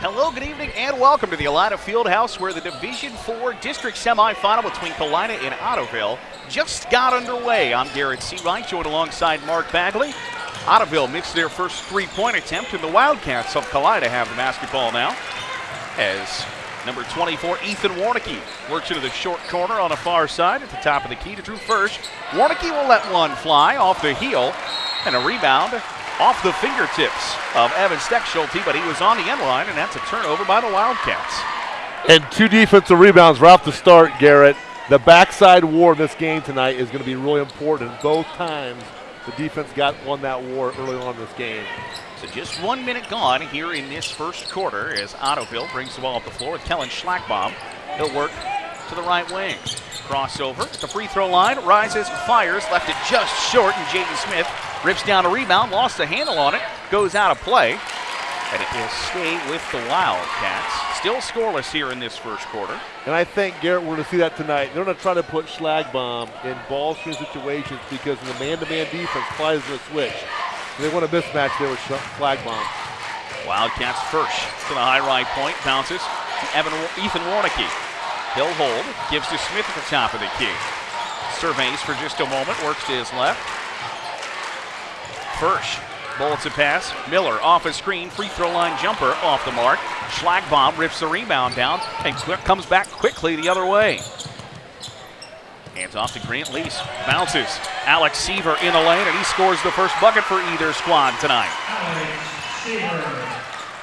Hello, good evening, and welcome to the Elida Fieldhouse, where the Division Four district semifinal between Kalida and Ottoville just got underway. I'm Garrett Seawright, joined alongside Mark Bagley. Ottoville missed their first three-point attempt, and the Wildcats of Kalida have the basketball now. As number 24, Ethan Warnicki, works into the short corner on the far side at the top of the key to Drew Firsch. Warnicki will let one fly off the heel, and a rebound off the fingertips of Evan Steckschulte, but he was on the end line, and that's a turnover by the Wildcats. And two defensive rebounds right off the start, Garrett. The backside war in this game tonight is going to be really important. Both times the defense got won that war early on in this game. So just one minute gone here in this first quarter as Ottoville brings the ball up the floor with Kellen Schlagbaum. He'll work to the right wing. Crossover at the free throw line, rises, fires, left it just short, and Jaden Smith rips down a rebound, lost the handle on it, goes out of play, and it will stay with the Wildcats. Still scoreless here in this first quarter. And I think, Garrett, we're going to see that tonight. They're going to try to put Schlagbaum in ball screen situations because in the man-to-man defense, Kalida is going to switch. They want a mismatch there with Schlagbaum. Wildcats first to the high right point, bounces to Evan, Ethan Warnicki. He'll hold, gives to Smith at the top of the key. Surveys for just a moment, works to his left. Firsch, bullets a pass. Miller off a screen, free throw line jumper off the mark. Schlagbaum rips the rebound down and comes back quickly the other way. Hands off to Grant Lease. Bounces. Alex Seaver in the lane, and he scores the first bucket for either squad tonight.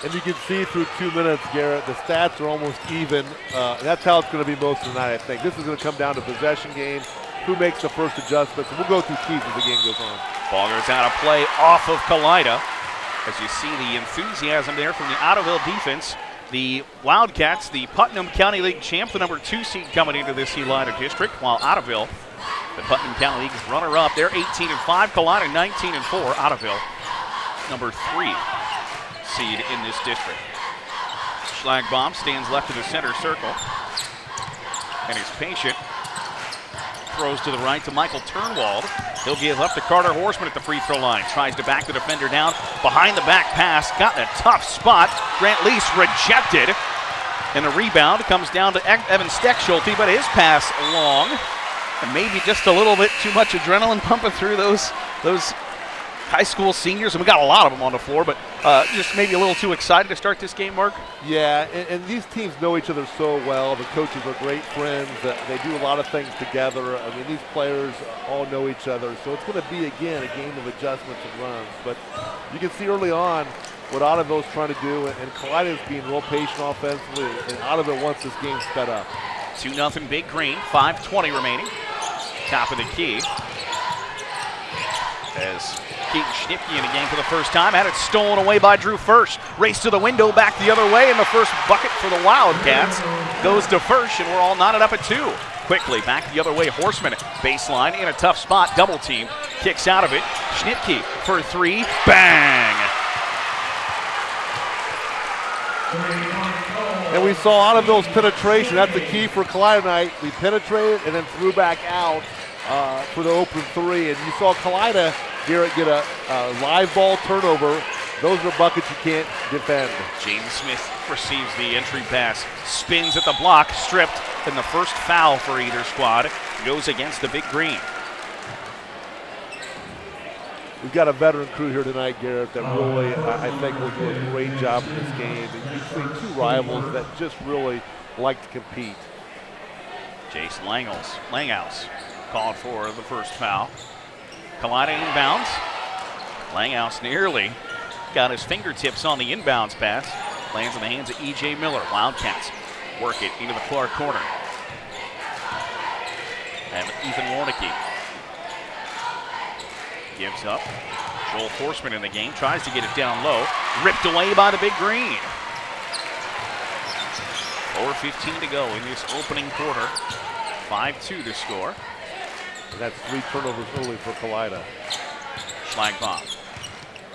And you can see through two minutes, Garrett, the stats are almost even. Uh, that's how it's going to be most of the night, I think. This is going to come down to possession game, who makes the first adjustments, we'll go through keys as the game goes on. Ball goes out of play off of Kalida. As you see the enthusiasm there from the Ottoville defense. The Wildcats, the Putnam County League champ, the number two seed coming into this Elida district, while Ottoville, the Putnam County League's runner-up, they're 18 and 5, Kalida 19 and 4, Ottoville, number three seed in this district. Schlagbaum stands left of the center circle and is patient. Throws to the right to Michael Turnwald. He'll give up to Carter Horseman at the free throw line. Tries to back the defender down. Behind the back pass. Got in a tough spot. Grant Lease rejected. And the rebound comes down to Evan Steckschulte, but his pass long. And maybe just a little bit too much adrenaline pumping through those those high school seniors, and we got a lot of them on the floor, but uh, just maybe a little too excited to start this game, Mark? Yeah, and, and these teams know each other so well. The coaches are great friends. Uh, they do a lot of things together. I mean, these players all know each other, so it's going to be, again, a game of adjustments and runs. But you can see early on what Ottoville's trying to do, and, and is being real patient offensively, and Ottoville wants this game sped up. 2 nothing Big Green, 5.20 remaining. Top of the key. As Keaton Schnipke in the game for the first time. Had it stolen away by Drew Firsch. Race to the window, back the other way, and the first bucket for the Wildcats goes to Firsch, and we're all knotted up at two. Quickly back the other way, Horseman baseline in a tough spot, double team, kicks out of it. Schnipke for three, bang! And we saw Ottoville's penetration. That's the key for Kalida tonight. We penetrated and then threw back out uh, for the open three. And you saw Kalida Garrett get a, a live ball turnover. Those are buckets you can't defend. James Smith receives the entry pass, spins at the block, stripped, and the first foul for either squad goes against the Big Green. We've got a veteran crew here tonight, Garrett, that really, I think, will do a great job in this game between two rivals that just really like to compete. Jason Langels, Langhouse called for the first foul. Kalida inbounds. Langhouse nearly got his fingertips on the inbounds pass. Lands in the hands of E.J. Miller. Wildcats work it into the far corner. And Ethan Warnicki gives up. Joel Horseman in the game, tries to get it down low. Ripped away by the Big Green. 4.15 to go in this opening quarter. 5-2 to score. And that's three turnovers early for Kalida. Schlagbaum.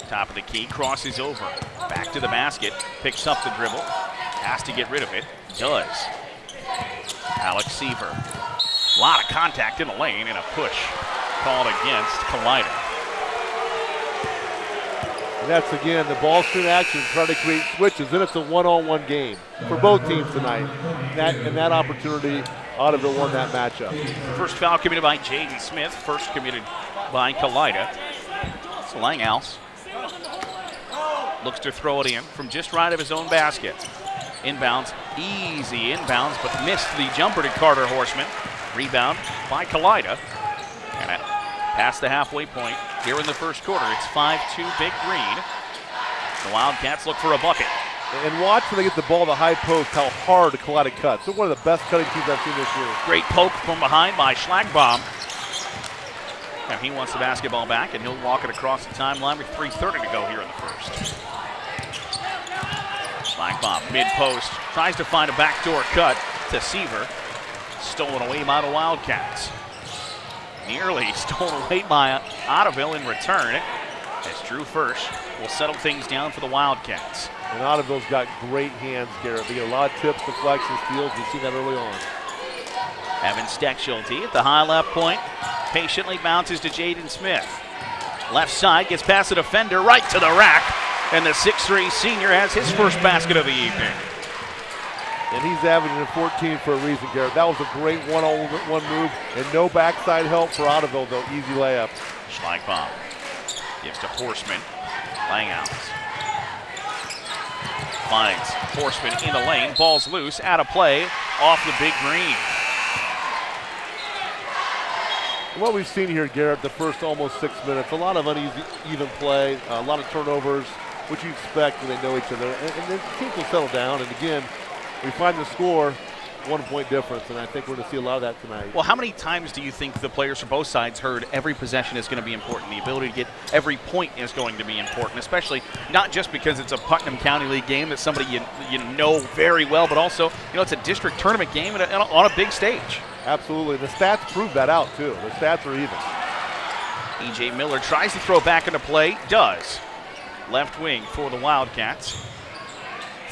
Top of the key, crosses over. Back to the basket, picks up the dribble. Has to get rid of it. Does. Alex Seaver. A lot of contact in the lane and a push called against Kalida. And that's again the ball screen action, trying to create switches. Then it's a one-on-one game for both teams tonight. And that, and that opportunity, Ottoville won that matchup. First foul committed by Jaden Smith. First committed by Kalida. It's Langhouse. Looks to throw it in from just right of his own basket. Inbounds, easy inbounds, but missed the jumper to Carter Horseman. Rebound by Kalida. And past the halfway point here in the first quarter. It's 5-2 Big Green. The Wildcats look for a bucket. And watch when they get the ball to the high post, how hard Kalida cuts. They're one of the best cutting teams I've seen this year. Great poke from behind by Schlagbaum. And he wants the basketball back, and he'll walk it across the timeline with 3.30 to go here in the first. Schlagbaum, mid-post, tries to find a backdoor cut to Seaver. Stolen away by the Wildcats nearly stolen away by Ottoville in return as Drew Firsch will settle things down for the Wildcats. And Ottoville's got great hands, Garrett. They get a lot of tips, deflections, steals. We've seen that early on. Evan Steckschulte at the high left point. Patiently bounces to Jaden Smith. Left side gets past the defender right to the rack. And the 6'3 senior has his first basket of the evening and he's averaging 14 for a reason, Garrett. That was a great one-on-one move, and no backside help for Ottoville, though. Easy layup. Schlagbaum gives to Horseman. Langhouse. Finds Horseman in the lane. Ball's loose. Out of play. Off the big green. What we've seen here, Garrett, the first almost six minutes, a lot of uneasy, even play, a lot of turnovers, which you expect when they know each other. And, and the teams will settle down. And again, we find the score one point difference, and I think we're going to see a lot of that tonight. Well, how many times do you think the players from both sides heard every possession is going to be important? The ability to get every point is going to be important, especially not just because it's a Putnam County League game that somebody you, you know very well, but also, you know, it's a district tournament game a, on a big stage. Absolutely. The stats prove that out, too. The stats are even. E.J. Miller tries to throw back into play, does. Left wing for the Wildcats.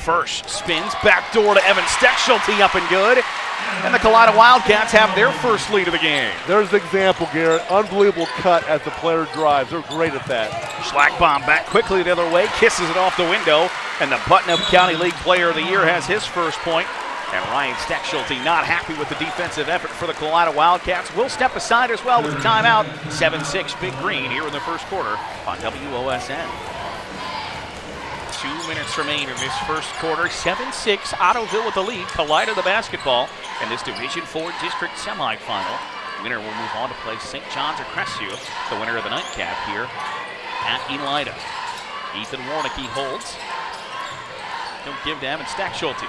Firsch spins, back door to Evan Steckschulte up and good. And the Kalida Wildcats have their first lead of the game. There's the example, Garrett. Unbelievable cut as the player drives. They're great at that. Schlagbaum back quickly the other way, kisses it off the window, and the Putnam County League Player of the Year has his first point. And Ryan Steckschulte not happy with the defensive effort for the Kalida Wildcats. Will step aside as well with the timeout. 7-6 Big Green here in the first quarter on WOSN. Two minutes remain in this first quarter. 7-6, Ottoville with the lead. Kalida the basketball in this Division 4 district semifinal. Winner will move on to play St. John's or Crestview, the winner of the nightcap here at Elida. Ethan Warnicki holds. Don't give to Evan Steckschulte.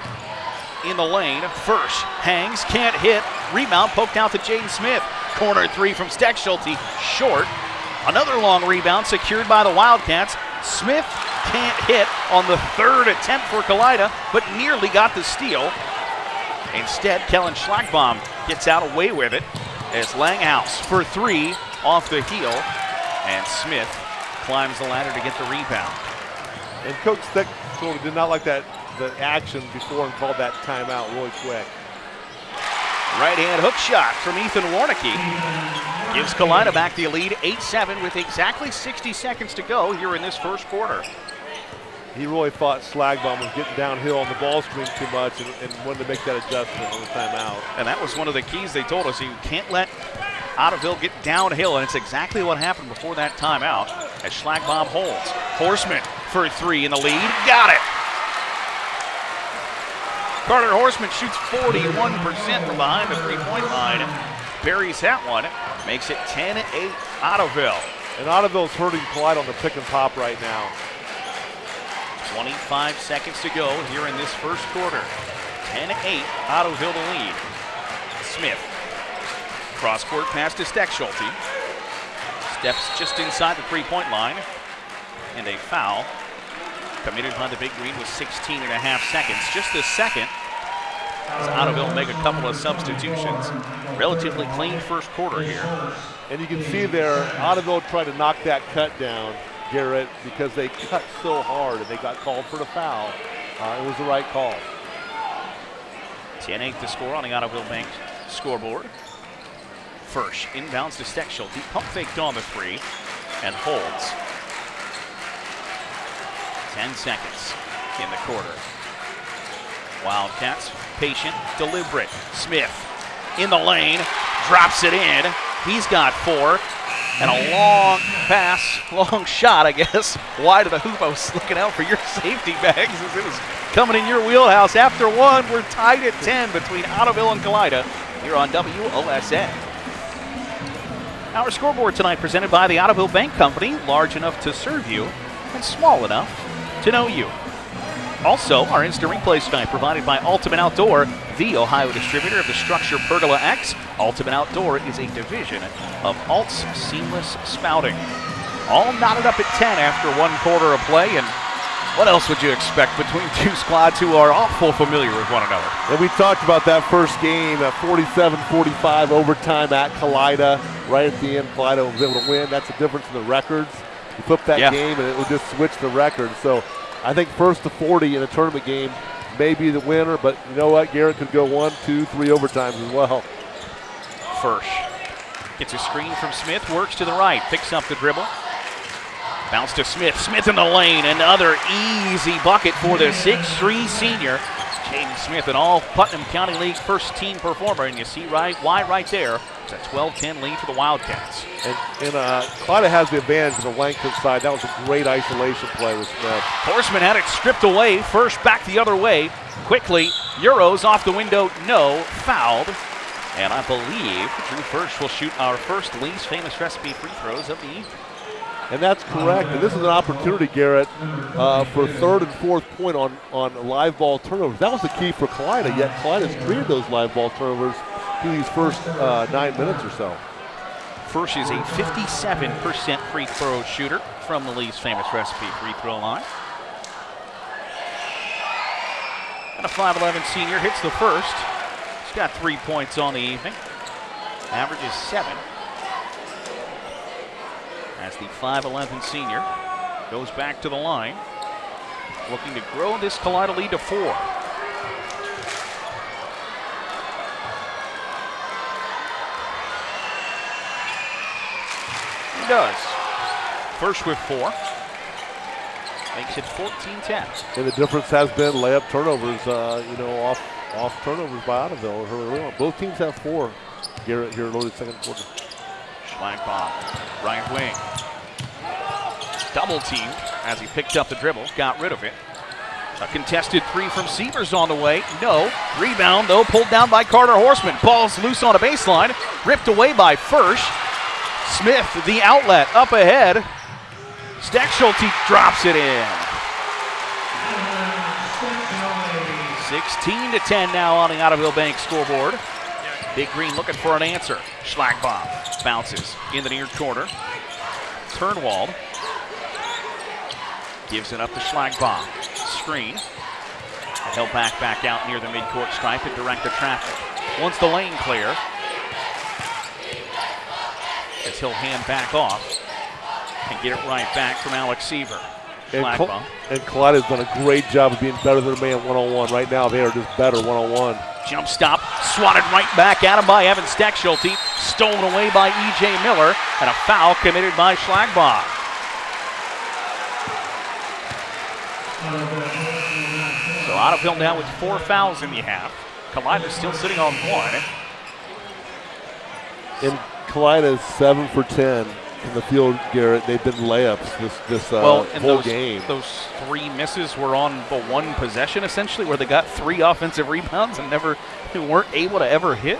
In the lane, first hangs, can't hit. Rebound poked out to Jaden Smith. Corner three from Steckschulte, short. Another long rebound secured by the Wildcats. Smith can't hit on the third attempt for Kalida, but nearly got the steal. Instead, Kellen Schlagbaum gets out away with it as Langhouse for three off the heel, and Smith climbs the ladder to get the rebound. And Coach Steck did not like that the action before and called that timeout really quick. Right hand hook shot from Ethan Warnicki. Gives Kalida back the lead 8-7 with exactly 60 seconds to go here in this first quarter he really thought Schlagbaum was getting downhill on the ball screen too much and, and, wanted to make that adjustment on the timeout. And that was one of the keys they told us. You can't let Ottoville get downhill, and it's exactly what happened before that timeout as Schlagbaum holds. Horseman for three in the lead. Got it. Carter Horseman shoots 41% from behind the three-point line. Buries that one. Makes it 10-8 Ottoville. And Ottoville's hurting Kalida on the pick and pop right now. 25 seconds to go here in this first quarter. 10-8, Ottoville the lead. Smith, cross-court pass to Steckschulte. Steps just inside the three-point line. And a foul committed by the Big Green with 16 and a half seconds. Just a second as Ottoville make a couple of substitutions. Relatively clean first quarter here. And you can see there, Ottoville tried to knock that cut down. Garrett because they cut so hard and they got called for the foul. Uh, it was the right call. 10-8 the score on the Ottoville Bank scoreboard. Firsch, inbounds to Steckschulte. Pump faked on the three and holds. 10 seconds in the quarter. Wildcats, patient, deliberate. Smith in the lane, drops it in. He's got four. And a long pass, long shot, I guess, wide of the hoop. I was looking out for your safety bags as it was coming in your wheelhouse. After one, we're tied at 10 between Ottoville and Kalida here on WOSN. Our scoreboard tonight presented by the Ottoville Bank Company, large enough to serve you and small enough to know you. Also, our instant replay tonight provided by Ultimate Outdoor, the Ohio distributor of the StruXure Pergola X. Ultimate Outdoor is a division of Alt's Seamless Spouting. All knotted up at 10 after one quarter of play, and what else would you expect between two squads who are awful familiar with one another? And we talked about that first game at 47-45 overtime at Kalida. Right at the end, Kalida was able to win. That's the difference in the records. You flip that Yeah. game, and it would just switch the record. So I think first to 40 in a tournament game may be the winner, but you know what? Garrett could go one, two, three overtimes as well. Firsch gets a screen from Smith, works to the right, picks up the dribble. Bounce to Smith. Smith in the lane. Another easy bucket for the 6'3 senior. Jaden Smith, an all Putnam County League first team performer. And you see right why right there. It's a 12 10 lead for the Wildcats. And, and uh, Kalida has the advantage on the length inside. That was a great isolation play with Smith. Horseman had it stripped away. Firsch back the other way. Quickly. Euros off the window. No. Fouled. And I believe Drew Firsch will shoot our first Lee's famous recipe free throws of the evening. And that's correct. And this is an opportunity, Garrett, uh, for third and fourth point on, on live ball turnovers. That was the key for Kalida, yet Kalida's created those live ball turnovers through these first uh, nine minutes or so. Firsch is a 57% free throw shooter from the Lee's famous recipe free throw line. And a 5'11 senior hits the first. He's got three points on the evening. Average is seven. As the 5'11 senior goes back to the line, looking to grow this Kalida lead to four. He does. Firsch with four. Makes it 14-10. And the difference has been layup turnovers, uh, you know, off off turnovers by on. Both teams have four, Garrett, here in the second quarter. Schlagbaum, right wing. Double teamed as he picked up the dribble, got rid of it. A contested three from Severs on the way. No. Rebound, though, pulled down by Carter Horseman. Ball's loose on a baseline. Ripped away by Firsch. Smith, the outlet, up ahead. Steckschulte drops it in. 16 to 10 now on the Ottoville Bank scoreboard. Big Green looking for an answer. Schlagbaum bounces in the near corner. Turnwald gives it up to Schlagbaum. Screen. Held back, back out near the midcourt stripe and direct the traffic. Once the lane clear, as he'll hand back off and get it right back from Alex Seaver. And, Schlagbaum. Col- and done a great job of being better than a man one-on-one. Right now, they are just better one-on-one. Jump stop, swatted right back at him by Evan Steckschulte, stolen away by E.J. Miller, and a foul committed by Schlagbaum. So Ottoville now with four fouls in the half. Kalida's still sitting on one. And Kalida is seven for ten in the field, Garrett. They've been layups this this uh, well, and whole those, game. those three misses were on the one possession essentially, where they got three offensive rebounds and never weren't able to ever hit.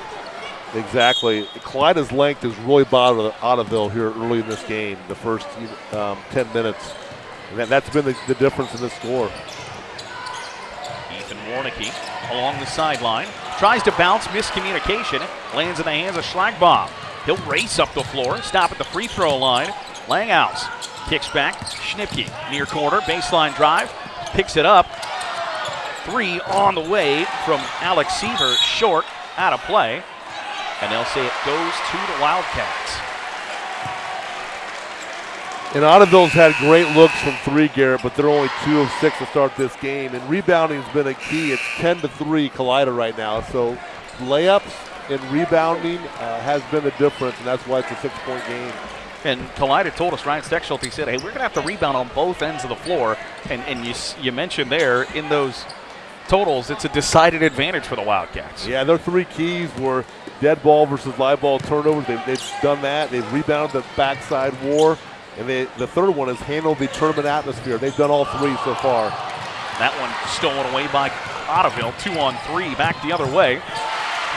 Exactly. Kalida's length has really bothered Ottoville here early in this game, the first um, 10 minutes. And that, that's been the, the difference in the score. Ethan Warnicki along the sideline. Tries to bounce, miscommunication. Lands in the hands of Schlagbaum. He'll race up the floor, stop at the free throw line. Langhouse kicks back. Schnipke near corner, baseline drive. Picks it up. Three on the way from Alex Seaver, short, out of play. And they'll say it goes to the Wildcats. And Ottoville's had great looks from three, Garrett, but they're only two of six to start this game. And rebounding has been a key. It's 10 to 3 Kalida right now. So layups and rebounding uh, has been the difference, and that's why it's a six point game. And Kalida told us, Ryan Steckschulte said, hey, we're going to have to rebound on both ends of the floor. And, and you, you mentioned there in those totals, it's a decided advantage for the Wildcats. Yeah, their three keys were dead ball versus live ball turnovers. They've, they've done that. They've rebounded the backside war. And they, the third one is handle the tournament atmosphere. They've done all three so far. That one stolen away by Ottoville. Two on three, back the other way.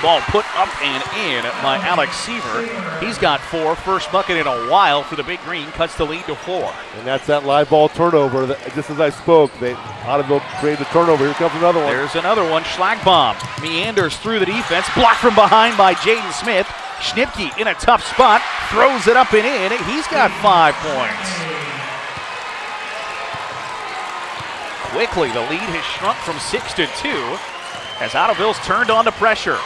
Ball put up and in by Alex Seaver. He's got four. First bucket in a while for the Big Green. Cuts the lead to four. And that's that live ball turnover. Just as I spoke, they Ottoville created the turnover. Here comes another one. There's another one. Schlagbaum meanders through the defense. Blocked from behind by Jaden Smith. Schnipke in a tough spot. Throws it up and in. He's got five points. Quickly, the lead has shrunk from six to two as Ottoville's turned on to pressure.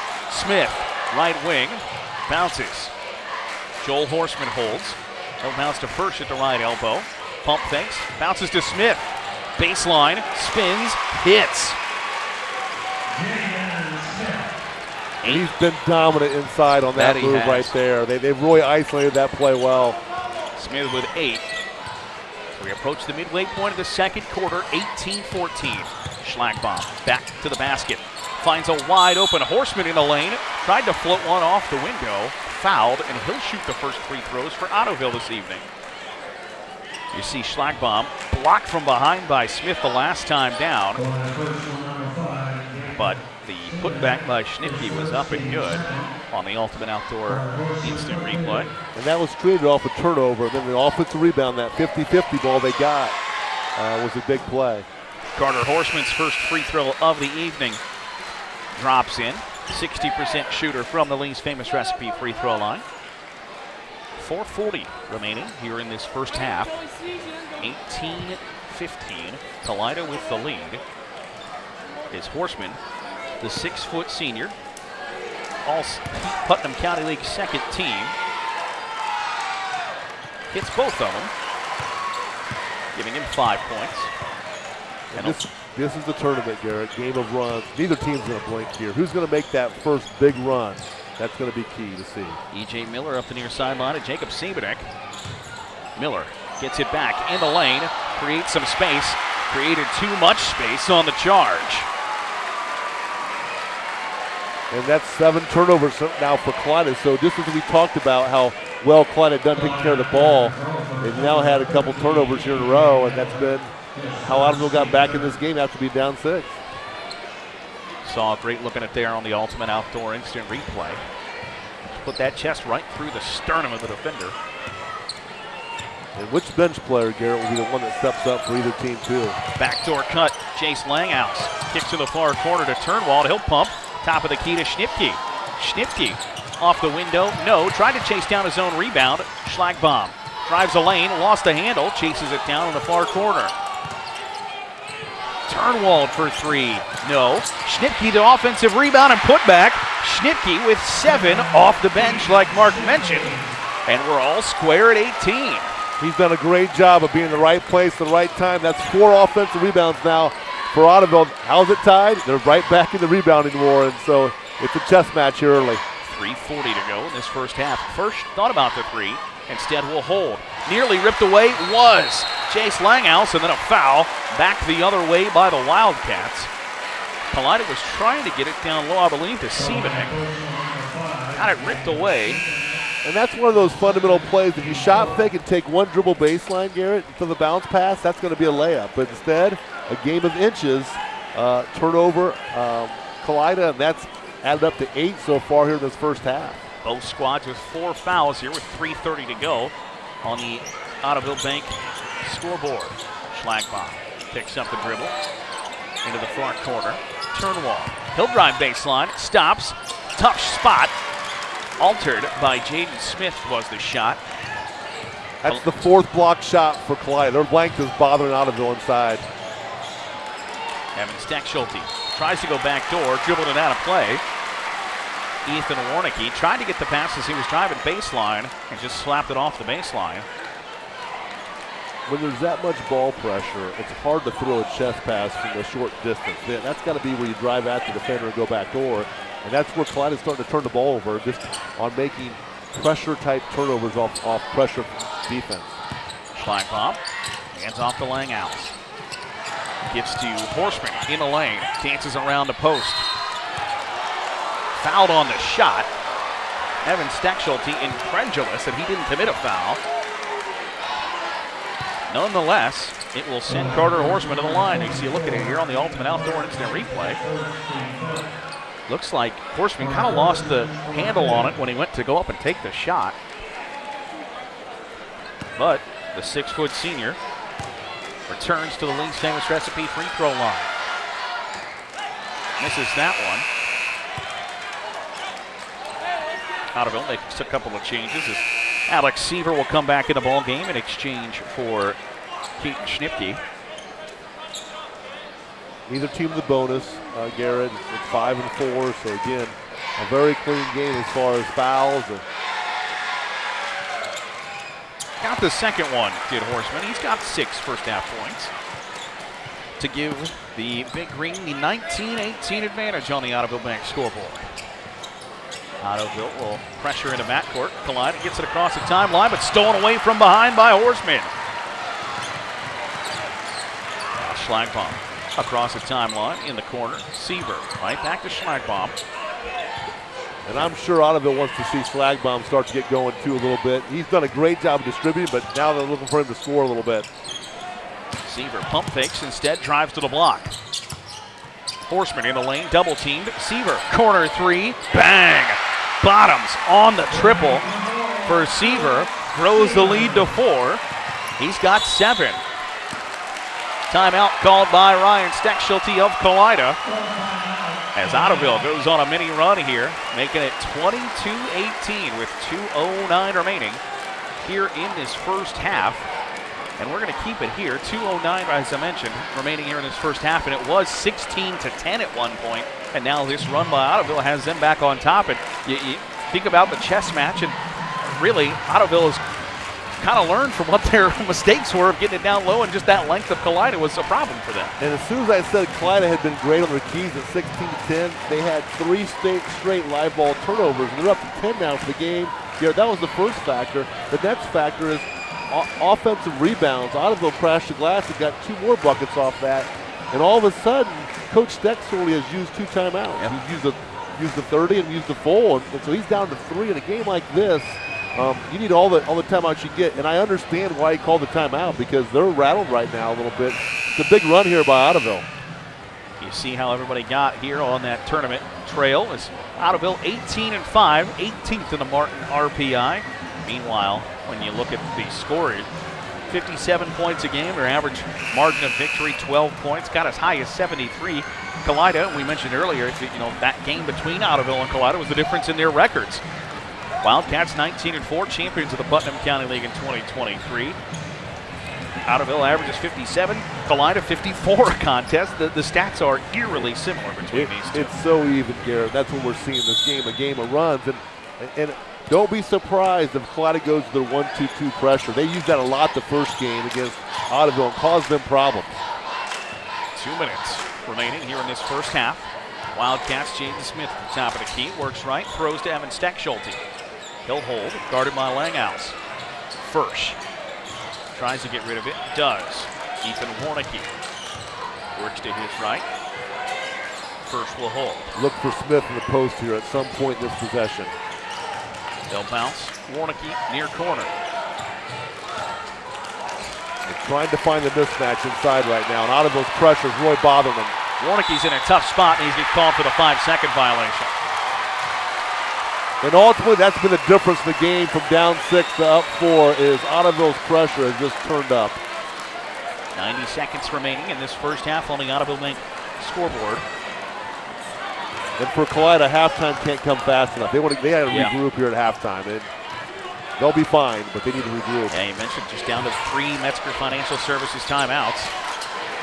Smith, right wing, bounces. Joel Horseman holds. He'll bounce to first at the right elbow. Pump fakes, bounces to Smith. Baseline, spins, hits. He's been dominant inside on that, That move right there. They, they've really isolated that play well. Smith with eight. We approach the midway point of the second quarter, 18-14. Schlagbaum back to the basket. Finds a wide open horseman in the lane. Tried to float one off the window. Fouled, and he'll shoot the first free throws for Ottoville this evening. You see Schlagbaum blocked from behind by Smith the last time down. But the putback by Schnipke was up and good on the Ultimate Outdoor instant replay. And that was created off a turnover. Then the offensive rebound, that 50-50 ball they got, uh, was a big play. Carter Horseman's first free throw of the evening drops in. 60% shooter from the Lee's famous recipe free throw line. 440 remaining here in this first half. 18-15. Kalida with the lead. Is Horseman, the six-foot senior, all Putnam County League second team. Hits both of them, giving him five points. And this is the tournament, Garrett. Game of runs. Neither team's going to blink here. Who's going to make that first big run? That's going to be key to see. EJ Miller up the near sideline and Jacob Sabanek. Miller gets it back in the lane, creates some space, created too much space on the charge. And that's seven turnovers now for Kalida. So just as we talked about how well Kalida done taking care of the ball, they've now had a couple turnovers here in a row, and that's been how Ottoville got back in this game after being down six. Saw a great look at it there on the Ultimate Outdoor Instant Replay. Put that chest right through the sternum of the defender. And which bench player, Garrett, will be the one that steps up for either team, too? Backdoor cut, Chase Langhouse. Kicks to the far corner to Turnwald. He'll pump. Top of the key to Schnipke. Schnipke off the window. No. Tried to chase down his own rebound. Schlagbaum drives a lane, lost the handle, chases it down in the far corner. Turnwald for three. No. Schnipke the offensive rebound and putback. Schnipke with seven off the bench, like Mark mentioned. And we're all square at 18. He's done a great job of being in the right place at the right time. That's four offensive rebounds now for Ottoville. How's it tied? They're right back in the rebounding war, and so it's a chess match here early. 3.40 to go in this first half. Firsch thought about the three, instead will hold. Nearly ripped away was Chase Langhouse, and then a foul back the other way by the Wildcats. Kalida was trying to get it down low, I believe, to Siebenek. Got it ripped away. And that's one of those fundamental plays. If you shot fake and take one dribble baseline, Garrett, to the bounce pass, that's going to be a layup. But instead, a game of inches, uh, turnover, um, Kalida, and that's added up to eight so far here in this first half. Both squads with four fouls here with 3.30 to go on the Ottoville Bank scoreboard. Schlagbaum picks up the dribble into the far corner. Turnwald. He'll drive baseline, stops, tough spot. Altered by Jaden Smith was the shot. That's the fourth block shot for Kalida. Their blank is bothering Ottoville inside. Evan Steckschulte tries to go back door, dribbled it out of play. Ethan Warnicki tried to get the pass as he was driving baseline and just slapped it off the baseline. When there's that much ball pressure, it's hard to throw a chest pass from a short distance. Then That's got to be where you drive at the defender and go back door. And that's where Kalida is starting to turn the ball over, just on making pressure type turnovers off, off pressure defense. Schlagbaum hands off to Langhouse. Gets to Horseman in the lane. Dances around the post. Fouled on the shot. Evan Steckschulte incredulous that he didn't commit a foul. Nonetheless, it will send Carter Horseman to the line. You see a look at it here on the Ultimate Outdoor Instant Replay. Looks like Horseman kind of lost the handle on it when he went to go up and take the shot. But the six foot senior returns to the Lee's famous recipe free throw line. Misses that one. Ottoville makes a couple of changes as Alex Seaver will come back in the ball game in exchange for Keaton Schnipke. Neither team the bonus, uh, Garrett. It's five and four, so again, a very clean game as far as fouls. And Got the second one, did Horseman. He's got six first half points to give the Big Green the 19-18 advantage on the Ottoville Bank scoreboard. Ottoville will pressure into backcourt. Kalida gets it across the timeline, but stolen away from behind by Horseman. Schlagbaum across the timeline in the corner. Seaver right back to Schlagbaum. And I'm sure Ottoville wants to see Schlagbaum start to get going too a little bit. He's done a great job of distributing, but now they're looking for him to score a little bit. Seaver pump fakes, instead drives to the block. Horseman in the lane, double teamed. Seaver, corner three, bang! Bottoms on the triple for Seaver. Grows the lead to four. He's got seven. Timeout called by Ryan Steckschulte of Kalida. As Ottoville goes on a mini run here, making it 22-18 with 2.09 remaining here in this first half. And we're going to keep it here. 2.09, as I mentioned, remaining here in this first half. And it was 16 to 10 at one point. And now this run by Ottoville has them back on top. And you, you think about the chess match, and really, Ottoville has kind of learned from what their mistakes were of getting it down low, and just that length of Kalida was a problem for them. And as soon as I said Kalida had been great on their keys at 16 to 10, they had three straight, straight live ball turnovers, and they're up to 10 now for the game. Yeah, that was the first factor. The next factor is offensive rebounds. Ottoville crashed the glass and got two more buckets off that. And all of a sudden, Coach Steckschulte has used two timeouts. Yep. He's used the, used the 30 and used the full. And, and so he's down to three in a game like this. Um, you need all the all the timeouts you get, and I understand why he called the timeout because they're rattled right now a little bit. It's a big run here by Ottoville. You see how everybody got here on that tournament trail. Is Ottoville 18 and 5, 18th in the Martin RPI. Meanwhile, when you look at the scoring, 57 points a game. Their average margin of victory 12 points, got as high as 73. Kalida, we mentioned earlier, you know that game between Ottoville and Kalida was the difference in their records. Wildcats 19 and 4, champions of the Putnam County League in 2023. Ottoville averages 57, Kalida 54 a contest. The, the stats are eerily similar between It- these two. it's so even, Garrett. That's what we're seeing this game, a game of runs. And, and don't be surprised if Kalida goes to their 1-2-2 pressure. They used that a lot the first game against Ottoville and caused them problems. Two minutes remaining here in this first half. Wildcats, James Smith at the top of the key. Works right, throws to Evan Steckschulte. He'll hold, guarded by Langhouse. Firsch tries to get rid of it, does. Ethan Warnicki works to his right. Firsch will hold. Look for Smith in the post here at some point in this possession. They'll bounce. Warnicki near corner. They're trying to find the mismatch inside right now, and Ottoville's pressure is really bothering them. Warnicki's in a tough spot and he's been called for the five second violation. And ultimately, that's been the difference in the game from down six to up four is Ottoville's pressure has just turned up. 90 seconds remaining in this first half on the Ottoville Bank scoreboard. And for Kalida, halftime can't come fast enough. They want to, they got to Yeah. regroup here at halftime. And they'll be fine, but they need to regroup. Yeah, you mentioned just down to three Metzger Financial Services timeouts.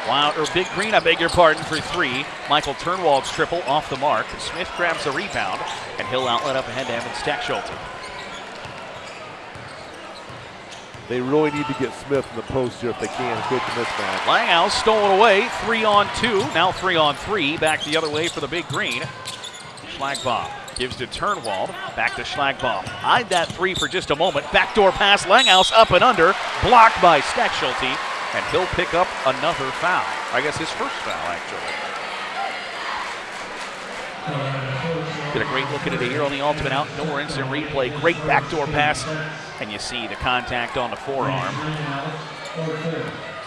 Wow, or Big Green, I beg your pardon, for three. Michael Turnwald's triple off the mark. Smith grabs the rebound, and he'll outlet up ahead to Evan Steckschulte. They really need to get Smith in the post here if they can create the mismatch. Langhouse stolen away, three on two, now three on three. Back the other way for the Big Green. Schlagbaum Gives to Turnwald. Back to Schlagbaum. Eyed that three for just a moment. Backdoor pass. Langhouse up and under. Blocked by Steckschulte. And he'll pick up another foul. I guess his first foul, actually. Get a great look at it here on the ultimate outdoor instant replay. Great backdoor pass. And you see the contact on the forearm.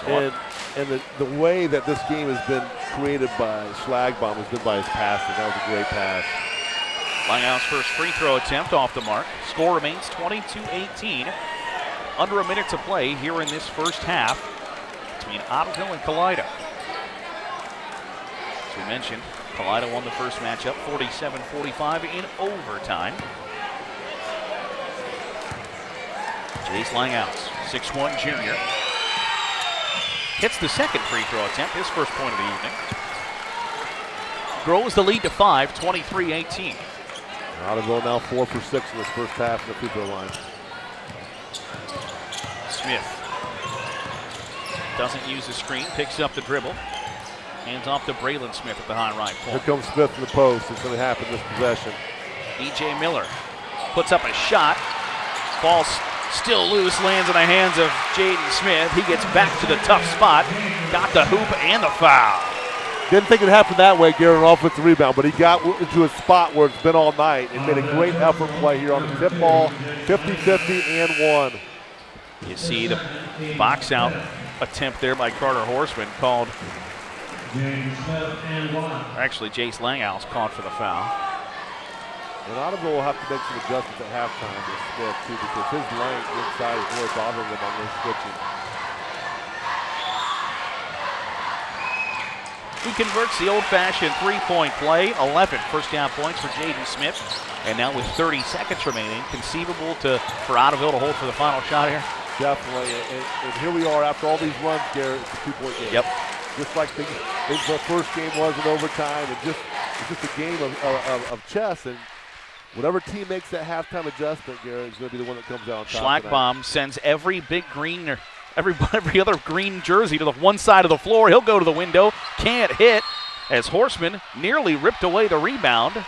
So and and the, the way that this game has been created by Schlagbaum has been by his passing. That was a great pass. Langhouse first free throw attempt off the mark. Score remains 22-18. Under a minute to play here in this first half between Ottoville and Kalida. As we mentioned, Kalida won the first matchup 47-45 in overtime. Jace Langhouse, 6'1 junior. Hits the second free throw attempt, his first point of the evening. Grows the lead to 5, 23-18. Ottoville now four for six in this first half in the free throw line. Smith doesn't use the screen, picks up the dribble. Hands off to Braylon Smith at the high right point. Here comes Smith in the post. It's going to happen this possession. E.J. Miller puts up a shot. Ball's still loose, lands in the hands of Jaden Smith. He gets back to the tough spot. Got the hoop and the foul. Didn't think it happened that way, Garrett, an offensive rebound, but he got into a spot where it's been all night and made a great effort play here on the tip ball, 50-50 and one. You see the box out attempt there by Carter Horseman called. Actually, Jace Langhouse called for the foul. And Ottoville will have to make some adjustments at halftime with Smith, too, because his length inside is really bothering them on their switching. He converts the old-fashioned three-point play, 11 first-down points for Jaden Smith. And now with 30 seconds remaining, conceivable to for Ottoville to hold for the final shot here? Definitely. And, and here we are after all these runs, Garrett. It's a two-point game. Yep. Just like the, the first game was in overtime, and just it's just a game of, of, of chess. And whatever team makes that halftime adjustment, Garrett, is going to be the one that comes out on top. Schlagbaum sends every big green every every other green jersey to the one side of the floor. He'll go to the window, can't hit as Horseman nearly ripped away the rebound.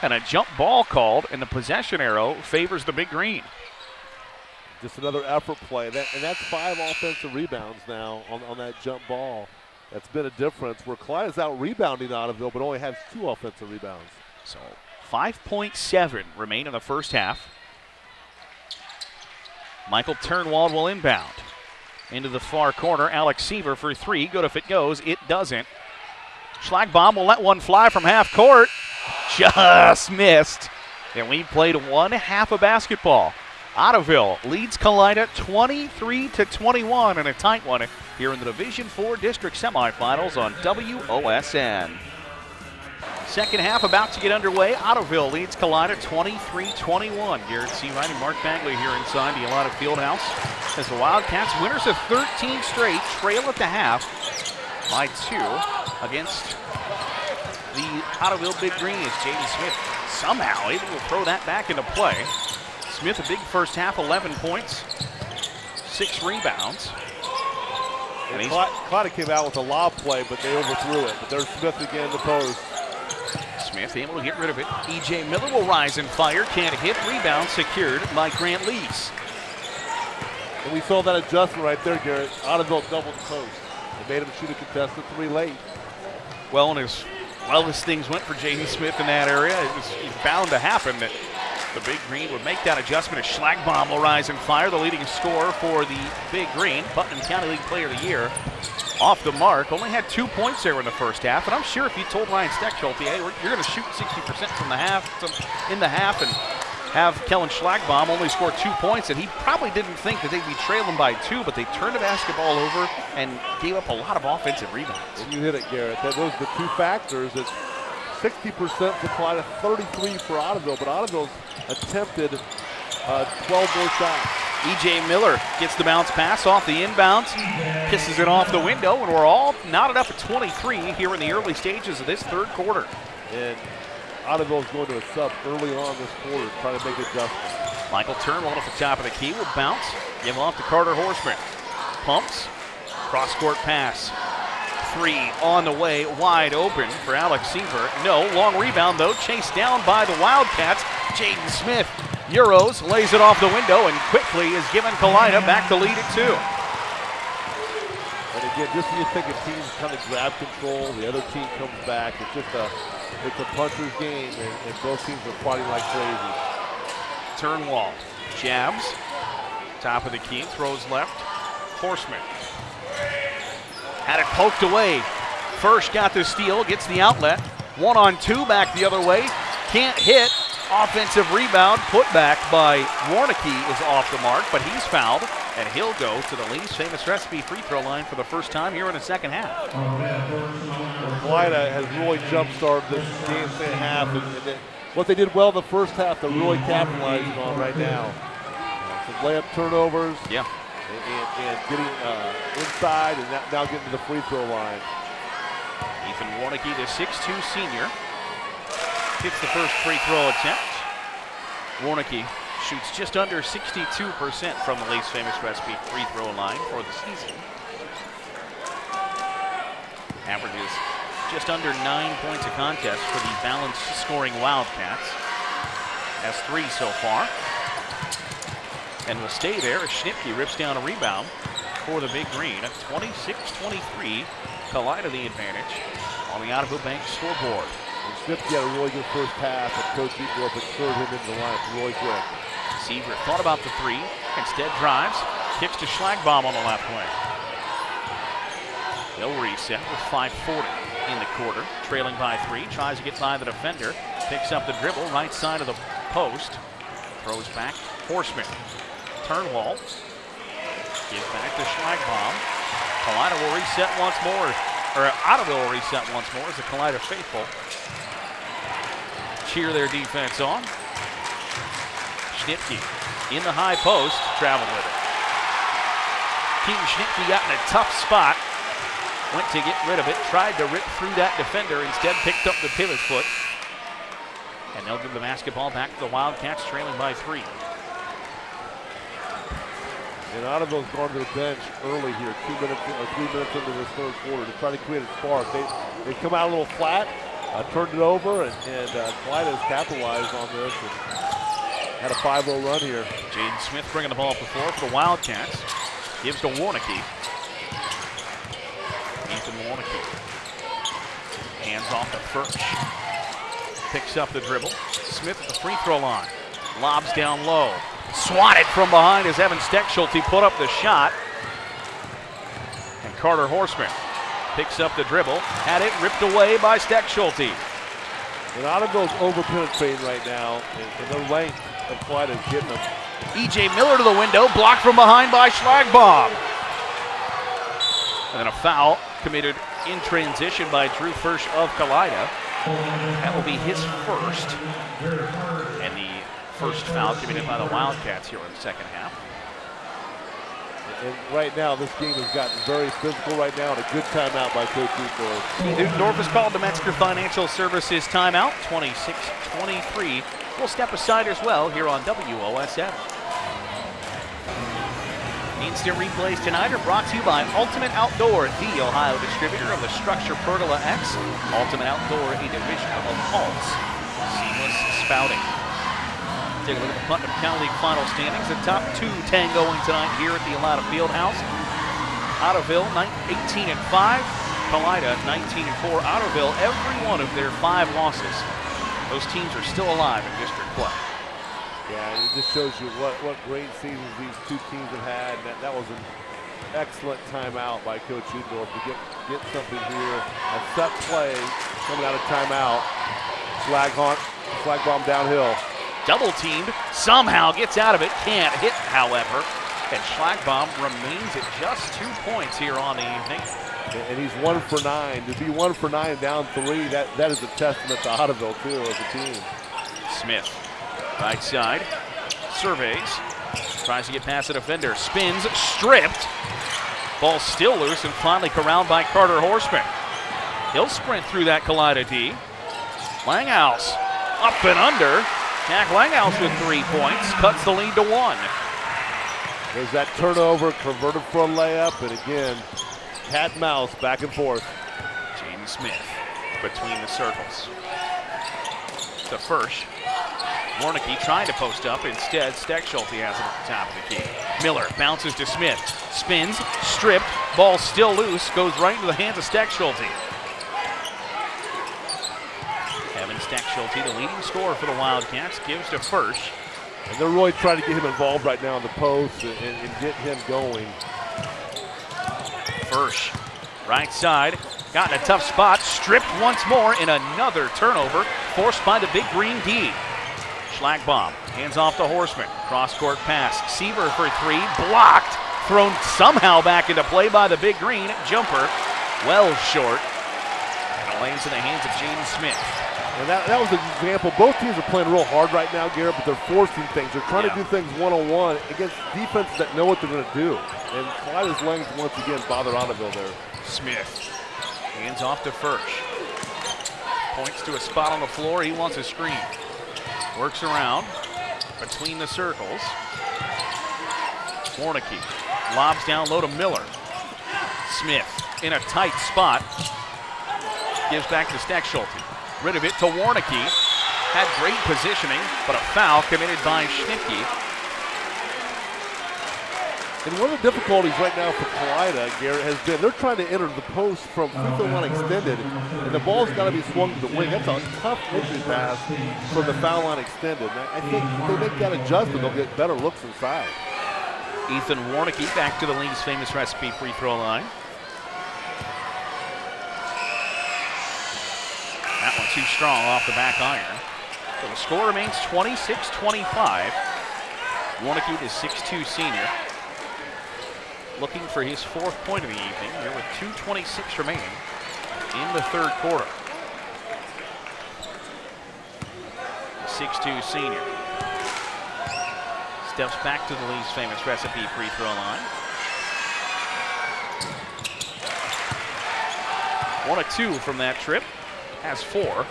And a jump ball called, and the possession arrow favors the big green. Just another effort play. That, and that's five offensive rebounds now on, on that jump ball. That's been a difference where Kalida is out rebounding Ottoville, but only has two offensive rebounds. So 5.7 remain in the first half. Michael Turnwald will inbound. Into the far corner, Alex Seaver for three. Good if it goes. It doesn't. Schlagbaum will let one fly from half court. Just missed. And we played one half of basketball. Ottoville leads Kalida 23 to 21 in a tight one here in the Division 4 district semifinals on WOSN. Second half about to get underway. Ottoville leads Kalida 23-21. Garrett Seawright and Mark Bagley here inside the Elida Fieldhouse as the Wildcats, winners of 13 straight, trail at the half by two against the Ottoville Big Green as Jaden Smith somehow able to throw that back into play. Smith, a big first half, 11 points, six rebounds. And Kalida came out with a lob play, but they overthrew it. But there's Smith again in the post. Smith able to get rid of it. E.J. Miller will rise and fire. Can't hit. Rebound secured by Grant Lees. And we saw that adjustment right there, Garrett. Ottoville doubled the post. It made him shoot a contested three late. Well, and as well as things went for Jaden Smith in that area, it was bound to happen that the Big Green would make that adjustment as Schlagbaum will rise and fire, the leading scorer for the Big Green, Putnam County League Player of the Year. Off the mark, only had two points there in the first half, and I'm sure if you told Ryan Steckschulte, hey, you're going to shoot 60% from the half, in the half, and have Kellen Schlagbaum only score two points, and he probably didn't think that they'd be trailing by two, but they turned the basketball over and gave up a lot of offensive rebounds. And you hit it, Garrett. That those the two factors. It's 60% for Kalida, 33 for Ottoville, but Ottoville's attempted uh, 12 more shots. E.J. Miller gets the bounce pass off the inbounds, pisses it off the window, and we're all knotted up at 23 here in the early stages of this third quarter. And Ottoville's going to a sub early on this quarter, trying to make adjustments. Michael Turnwald at the top of the key will bounce, give off to Carter Horseman. Pumps, cross-court pass. Three on the way, wide open for Alex Seaver. No, long rebound though, chased down by the Wildcats. Jaden Smith Euros lays it off the window and quickly is given Kalida back to lead at two. And again, just when you think a team's kind of grab control, the other team comes back. It's just a, it's a puncher's game, and, and both teams are fighting like crazy. Turnwald jabs, top of the key, throws left. Horseman had it poked away. First got the steal, gets the outlet. One on two back the other way. Can't hit. Offensive rebound put back by Warnicki is off the mark, but he's fouled, and he'll go to the Lee's famous recipe free throw line for the first time here in the second half. Kalida has really jump-started this game second half, and, and what they did well in the first half, they're really capitalizing on right now. Some layup turnovers. Yeah. And, and, getting uh, inside and now getting to the free throw line. Ethan Warnicki, the 6'2 senior, hits the first free throw attempt. Warnicki shoots just under 62% from the Lee's famous recipe free throw line for the season. Averages just under nine points a contest for the balanced scoring Wildcats. Has three so far. And will stay there as Schnipke rips down a rebound for the Big Green. 26-23, Kalida the advantage on the Ottoville Bank scoreboard. And Schnipke had a really good first half, and Coach Eagle inserted him into the lineup really quick. Seaver thought about the three, instead drives, kicks to Schlagbaum on the left wing. They'll reset with 5.40 in the quarter, trailing by three, tries to get by the defender, picks up the dribble, right side of the post, throws back, Horseman, Turnwald, gives back to Schlagbaum. Kalida will reset once more, or Ottoville will reset once more as the Kalida faithful cheer their defense on. Schnipke in the high post, traveled with it. Keaton Schnipke got in a tough spot, went to get rid of it, tried to rip through that defender, instead picked up the pivot foot. And they'll give the basketball back to the Wildcats, trailing by three. And Ottoville's gone to the bench early here, two minutes or three minutes into this third quarter to try to create a spark. They they come out a little flat, uh, turned it over, and, and uh, Kalida has capitalized on this and had a 5-0 run here. Jaden Smith bringing the ball up the floor for the Wildcats. Gives to Warnicki. Ethan Warnicki. Hands off to Firsch. Picks up the dribble. Smith at the free throw line. Lobs down low. Swatted from behind as Evan Steckschulte put up the shot. And Carter Horseman picks up the dribble. Had it ripped away by Steckschulte. And Ottoville's over-penetrating right now, and, the length of is getting them. E.J. Miller to the window, blocked from behind by Schlagbaum. And then a foul committed in transition by Drew Firsch of Kalida. That will be his first. And the first foul committed by the Wildcats here in the second half. And right now, this game has gotten very physical right now, and a good timeout by Coach Newdorf. Newdorf has called the Metzger Financial Services timeout, 26-23. We'll step aside as well here on WOSN. Instant replays tonight are brought to you by Ultimate Outdoor, the Ohio distributor of the StruXure Pergola X. Ultimate Outdoor, a division of Alts. Seamless spouting. Take a look at the Putnam County League final standings. The top two tangoing tonight here at the Elida Fieldhouse. Ottoville 18 and 5. Kalida 19 and 4. Ottoville, every one of their five losses. Those teams are still alive in district play. Yeah, it just shows you what, what great seasons these two teams have had. That, that was an excellent timeout by Coach Udorf to get, get something here. A set play coming out of timeout. Flag on, flag bomb downhill. Double teamed, somehow gets out of it, can't hit, however. And Schlagbaum remains at just two points here on the evening. And he's one for nine. To be one for nine down three, that, that is a testament to Ottoville, too, as a team. Smith, right side, surveys, tries to get past the defender, spins, stripped. Ball still loose and finally corralled by Carter Horseman. He'll sprint through that Kalida D. Langhouse up and under. Jack Langhouse with three points, cuts the lead to one. There's that turnover, converted for a layup, and again, cat and mouse back and forth. Jaden Smith between the circles. To Firsch. Warnicki trying to post up. Instead, Steckschulte has it at the top of the key. Miller bounces to Smith. Spins, stripped, ball still loose, goes right into the hands of Steckschulte. Evan Steckschulte, the leading scorer for the Wildcats, gives to Firsch. And they're really trying to get him involved right now in the post and, and get him going. Firsch, right side, got in a tough spot, stripped once more in another turnover, forced by the big green D. Schlagbaum hands off to Horseman. Cross court pass. Seaver for three. Blocked. Thrown somehow back into play by the big green. Jumper well short. And it lands in the hands of James Smith. And that, that was an example. Both teams are playing real hard right now, Garrett, but they're forcing things. They're trying Yeah. to do things one on one against defenses that know what they're going to do. And Kalida's length once again bothered Ottoville there. Smith hands off to Firsch. Points to a spot on the floor. He wants a screen. Works around between the circles. Warnicki lobs down low to Miller. Smith in a tight spot. Gives back to Steckschulte. Rid of it to Warnicki. Had great positioning, but a foul committed by Schnipke. And one of the difficulties right now for Kalida, Garrett, has been they're trying to enter the post from free throw line extended, and the ball's got to be swung to the wing. That's a tough entry pass from the foul line extended. And I I think if they make that adjustment, they'll get better looks inside. Ethan Warnicki back to the Lee's famous recipe free throw line. That one too strong off the back iron. So the score remains 26-25. Warnicki, the 6'2 senior, looking for his fourth point of the evening here with 2.26 remaining in the third quarter. 6'2 senior steps back to the Lee's famous recipe free throw line. One of two from that trip, has four.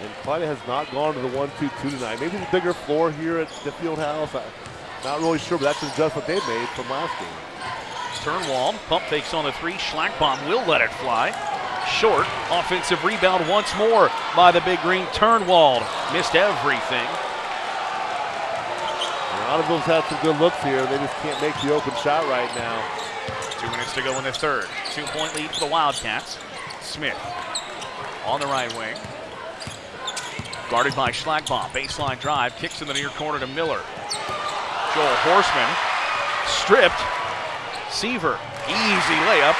And Kalida has not gone to the 1-2-2 tonight. Maybe the bigger floor here at the field house. I'm not really sure, but that's an adjustment they made from last game. Turnwald, pump fakes on the three. Schlagbaum will let it fly. Short, offensive rebound once more by the big green. Turnwald missed everything. And Ottoville's had some good looks here. They just can't make the open shot right now. Two minutes to go in the third. Two point lead for the Wildcats. Smith on the right wing. Guarded by Schlagbaum. Baseline drive. Kicks in the near corner to Miller. Joel Horseman stripped. Seaver. Easy layup.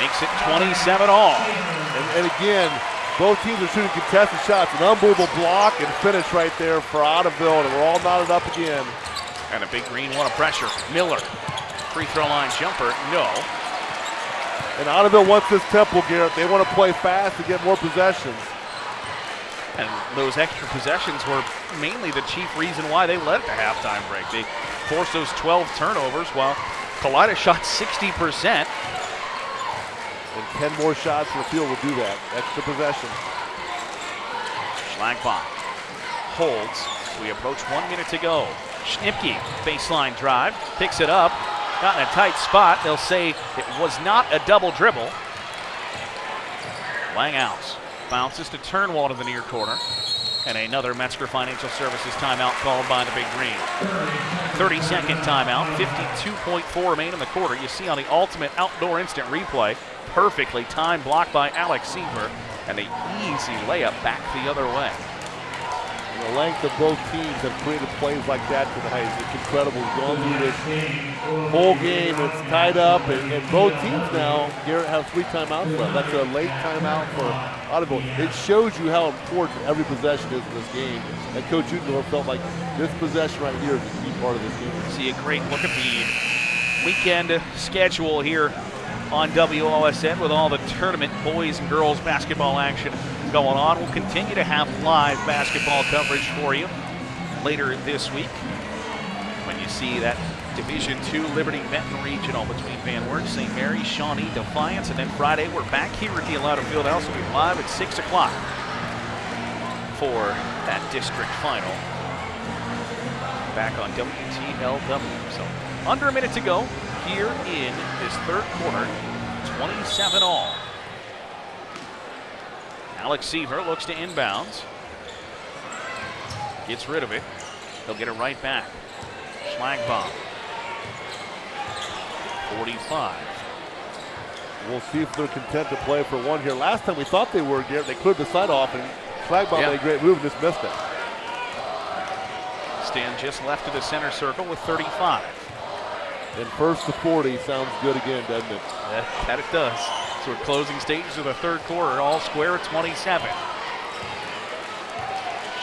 Makes it 27 all. And, and again, both teams are shooting contested shots. An unbelievable block and finish right there for Ottoville, and we're all knotted up again. And a big green one of pressure. Miller. Free throw line jumper. No. And Ottoville wants this tempo, Garrett. They want to play fast to get more possessions. And those extra possessions were mainly the chief reason why they led at the halftime break. They forced those 12 turnovers while Kalida shot 60%. And 10 more shots from the field will do that. Extra possession. Schlagbaum holds. We approach one minute to go. Schnipke, baseline drive, picks it up, got in a tight spot. They'll say it was not a double dribble. Lang out. Bounces to Turnwald to the near corner. And another Metzger Financial Services timeout called by the Big Green. 30 second timeout, 52.4 remain in the quarter. You see on the ultimate outdoor instant replay, perfectly timed block by Alex Seaver, and the easy layup back the other way. The length of both teams have created plays like that tonight. It's incredible. We've gone through this whole game. It's tied up, and, and both teams now, Garrett has three timeouts left. That's a late timeout for Ottoville. It shows you how important every possession is in this game. And Coach Udendorf felt like this possession right here is a key part of this game. See a great look at the weekend schedule here on WOSN with all the tournament boys and girls basketball action going on. We'll continue to have live basketball coverage for you later this week when you see that Division II Liberty Benton Regional between Van Wert, St. Mary, Shawnee, Defiance, and then Friday we're back here at the Elida Fieldhouse. We'll be live at 6 o'clock for that district final back on WTLW. So under a minute to go. here in this third quarter. 27 all. Alex Seaver looks to inbounds. Gets rid of it. He'll get it right back. Schlagbaum. 45. We'll see if they're content to play for one here. Last time we thought they were, Garrett. They cleared the side off, and Schlagbaum Yeah. made a great move and just missed it. Stand just left of the center circle with 35. And first to 40 sounds good again, doesn't it? That, that it does. So we're closing stages of the third quarter, all square at 27.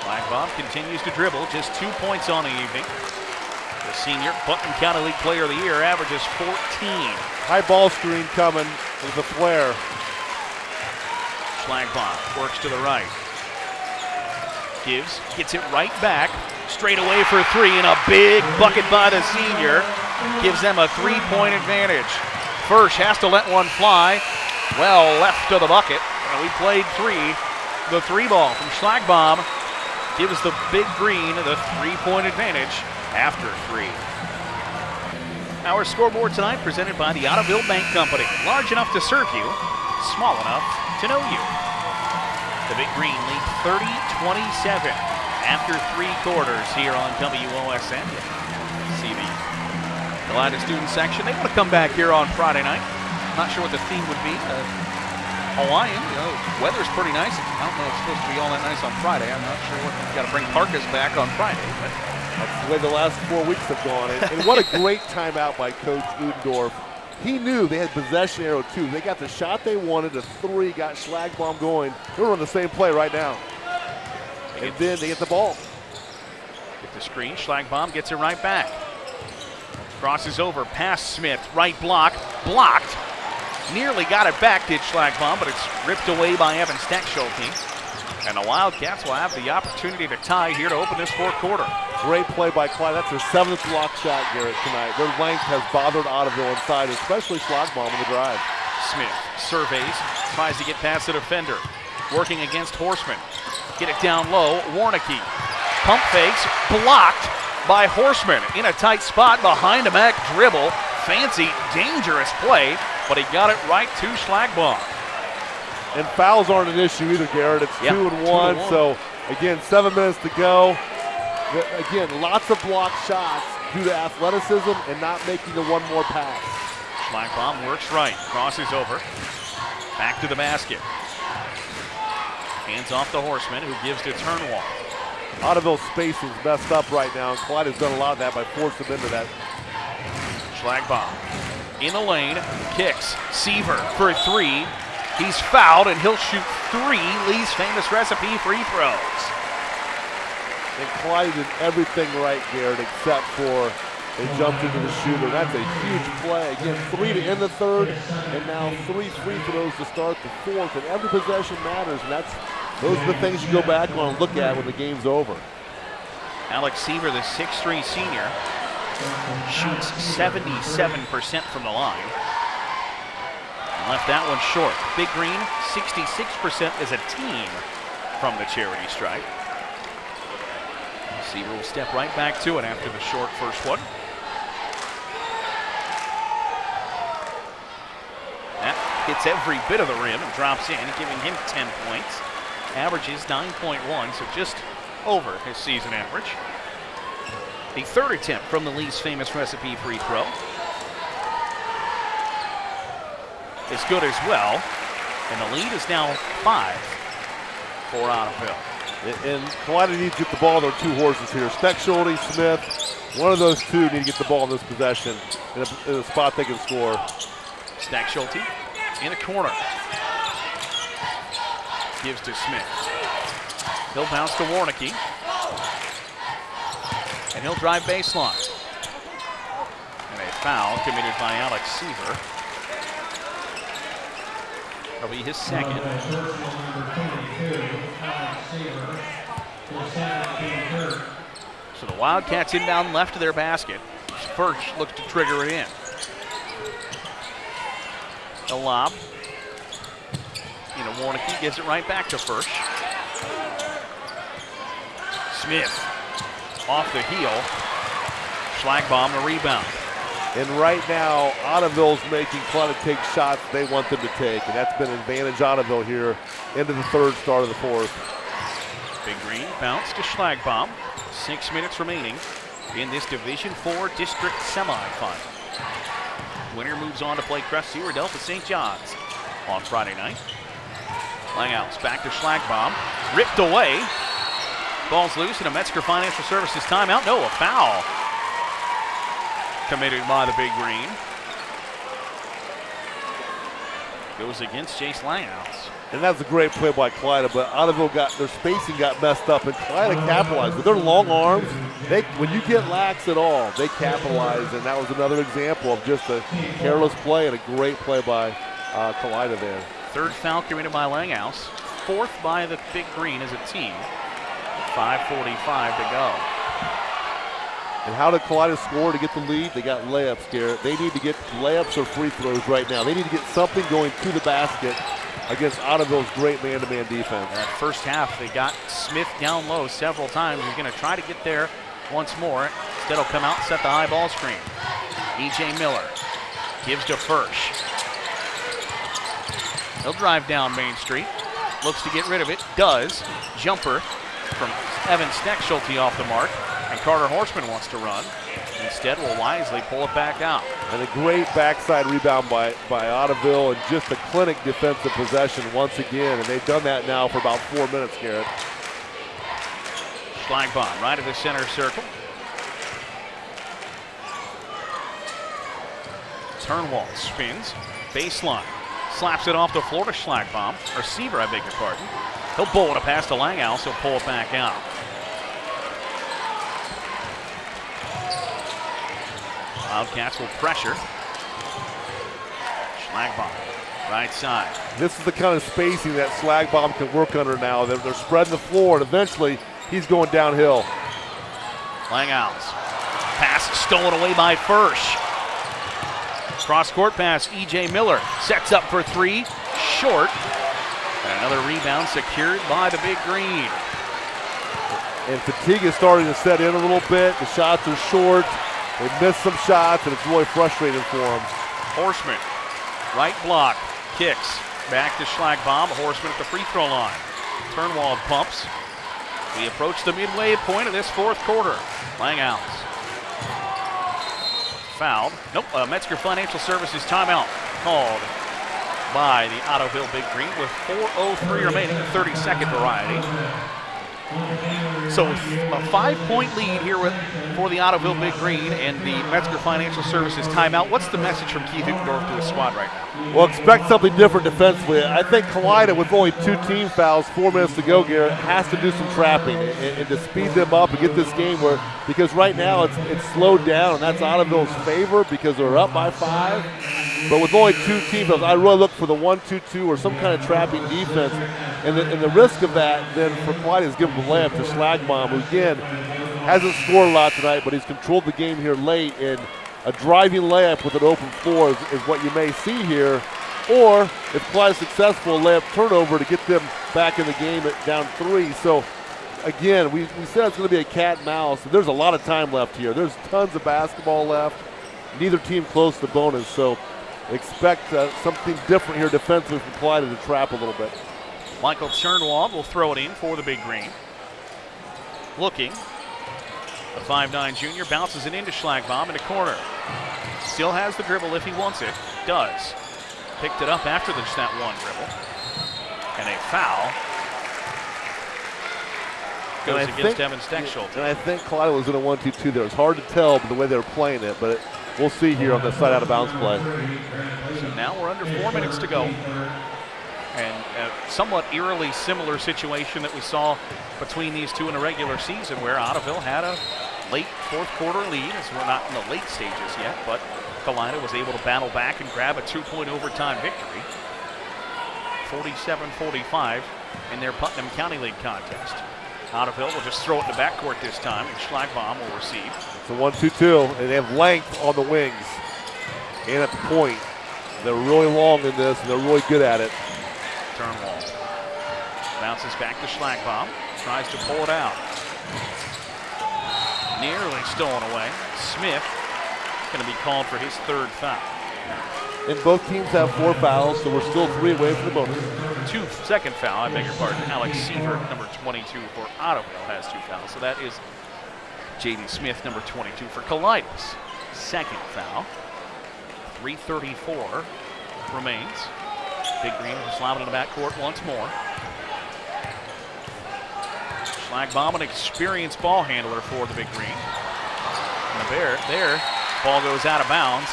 Schlagbaum continues to dribble, just two points on the evening. The senior Putnam County League Player of the Year averages 14. High ball screen coming with a flare. Schlagbaum works to the right. Gives, gets it right back. Straight away for three, and a big bucket by the senior gives them a three point advantage. Firsch has to let one fly. Well left to the bucket. And we played three. The three ball from Schlagbaum gives the big green the three point advantage after three. Our scoreboard tonight presented by the Ottoville Bank Company. Large enough to serve you, small enough to know you. The Big Green lead 30 27 after three quarters here on WOSN. See the Kalida student section. They want to come back here on Friday night. Not sure what the theme would be. Uh, Hawaiian, you know, weather's pretty nice. I don't know if it's supposed to be all that nice on Friday. I'm not sure what. Got to bring parkas back on Friday, but That's the way the last four weeks have gone. And, and what a great timeout by Coach Udendorf. He knew they had possession arrow too. They got the shot they wanted, a three, got Schlagbaum going. They're on the same play right now. they And then they get the ball. get the screen. Schlagbaum gets it right back. Crosses over past Smith. Right block. Blocked. Nearly got it back, did Schlagbaum, but it's ripped away by Evan Steckschulte. And the Wildcats will have the opportunity to tie here to open this fourth quarter. Great play by Kalida. That's their seventh block shot, Garrett, tonight. Their length has bothered Ottoville inside, especially Schlagbaum in the drive. Smith surveys, tries to get past the defender. Working against Horseman. Get it down low. Warnicki. Pump fakes. Blocked by Horseman in a tight spot behind a Mac dribble. Fancy, dangerous play, but he got it right to Schlagbaum. And fouls aren't an issue either, Garrett. It's Yeah, two, and two and one. one. So, again, seven minutes to go. Again, lots of block shots due to athleticism and not making the one more pass. Schlagbaum works right, crosses over. Back to the basket. Hands off the Horseman, who gives to Turnwald. Ottoville's spacing's messed up right now, and Kalida has done a lot of that by forcing them into that. Schlagbaum in the lane, kicks. Seaver for three. He's fouled, and he'll shoot three Lee's famous recipe free throws. And Kalida did everything right, Garrett, except for they jumped into the shooter. That's a huge play. Again, three to end the third, and now three free throws to start the fourth. And every possession matters, and that's those are the things you go back on and look at when the game's over. Alex Seaver, the 6'3 senior, shoots 77% from the line. And Left that one short. Big Green, 66% as a team from the charity stripe. Seaver will step right back to it after the short first one. That hits every bit of the rim and drops in, giving him 10 points. Averages 9.1, so just over his season average. The third attempt from the Lee's famous recipe free throw is good as well. And the lead is now five for Ottoville. And- And Kalida needs to get the ball. There are two horses here. Steckschulte, Smith. One of those two need to get the ball in this possession in a, in a spot they can score. Steckschulte in the corner. Gives to Smith. He'll bounce to Warnicki. And he'll drive baseline. And a foul committed by Alex Seaver. That'll be his second. So the Wildcats inbound left of their basket. Firsch looks to trigger it in. The lob. You know, Warnicki gives it right back to Firsch. Smith off the heel. Schlagbaum the rebound. And right now, Ottoville's making Kalida take shots they want them to take, and that's been advantage Ottoville here into the third start of the fourth. Big Green bounce to Schlagbaum. Six minutes remaining in this Division Four district semifinal. Winner moves on to play Crest Adelphi St. John's on Friday night. Langhouse back to Schlagbaum. Ripped away. Ball's loose and a Metzger Financial Services timeout. No, a foul committed by the Big Green. Goes against Jace Langhouse. And that's a great play by Kalida, but Ottoville got their spacing got messed up, and Kalida capitalized with their long arms. They, when you get lax at all, they capitalize, and that was another example of just a careless play and a great play by uh, Kalida there. Third foul committed by Langhouse, fourth by the Big Green as a team. 5:45 to go. And how did Kalida score to get the lead? They got layups, Garrett. They need to get layups or free throws right now. They need to get something going to the basket against Ottoville's great man-to-man defense. That first half, they got Smith down low several times. He's going to try to get there once more. Instead, he'll come out and set the high ball screen. E.J. Miller gives to Firsch. He'll drive down Main Street. Looks to get rid of it. Does. Jumper from Evan Steckschulte off the mark. And Carter Horseman wants to run. Instead, will wisely pull it back out. And a great backside rebound by, by Ottoville and just a clinic defensive possession once again. And they've done that now for about four minutes, Garrett. Schlagbaum right of the center circle. Turnwald spins, baseline, slaps it off the floor to Schlagbaum, receiver, I beg your pardon. He'll bowl it a pass to Langhouse, he'll pull it back out. Wildcats will pressure. Schlagbaum, right side. This is the kind of spacing that Schlagbaum can work under now. They're, they're spreading the floor, and eventually he's going downhill. Langhouse. Pass stolen away by Firsch. Cross court pass, E.J. Miller sets up for three, short. Another rebound secured by the Big Green. And fatigue is starting to set in a little bit. The shots are short. They missed some shots, and it's really frustrating for them. Horseman, right block, kicks. Back to Schlagbaum. Horseman at the free throw line. Turnwald pumps. We approach the midway point of this fourth quarter. Langhouse. Fouled. Nope, uh, Metzger Financial Services timeout called by the Ottoville Big Green with 4.03 remaining, 30 second variety. So a five-point lead here with, for the Ottoville Big Green and the Metzger Financial Services timeout. What's the message from Keith Uttendorf to his squad right now? Well, expect something different defensively. I think Kalida, with only two team fouls, four minutes to go, Garrett, has to do some trapping and, and, to speed them up and get this game where because right now it's it's slowed down and that's Ottoville's favor because they're up by five. But with only two team fouls, I really look for the one-two-two or some kind of trapping defense. And the, and the risk of that then for Kalida is giving the layup to Schlagbaum, who again hasn't scored a lot tonight, but he's controlled the game here late. And a driving layup with an open floor is, is what you may see here. Or if Kalida's successful, layup turnover to get them back in the game at down three. So again, we, we said it's going to be a cat and mouse. There's a lot of time left here. There's tons of basketball left. Neither team close to bonus. So expect uh, something different here defensively from Kalida to trap a little bit. Michael Turnwald will throw it in for the Big Green. Looking. The 5'9 junior bounces it into Schlagbaum in the corner. Still has the dribble if he wants it. Does. Picked it up after just that one dribble. And a foul goes against think, Evan Steckschulte. And I think Kalida was in a 1 2 2 there. It's hard to tell the way they were playing it, but it, we'll see here on the side out of bounds play. So now we're under four minutes to go. And a somewhat eerily similar situation that we saw between these two in a regular season where Ottoville had a late fourth quarter lead as we're not in the late stages yet, but Kalida was able to battle back and grab a two-point overtime victory. 47-45 in their Putnam County League contest. Ottoville will just throw it in the backcourt this time, and Schlagbaum will receive. It's a 1-2-2, and they have length on the wings and at the point. They're really long in this, and they're really good at it. Turnwald bounces back to Schlagbaum, tries to pull it out. Nearly stolen away. Smith going to be called for his third foul. And both teams have four fouls, so we're still three away from the bonus. Two second foul, I beg your pardon. Alex Seaver, number 22 for Ottoville, has two fouls. So that is Jaden Smith, number 22 for Kalida. Second foul. 334 remains. Big Green slapping in the backcourt once more. Schlagbaum, an experienced ball handler for the Big Green. And the Bear, there, ball goes out of bounds.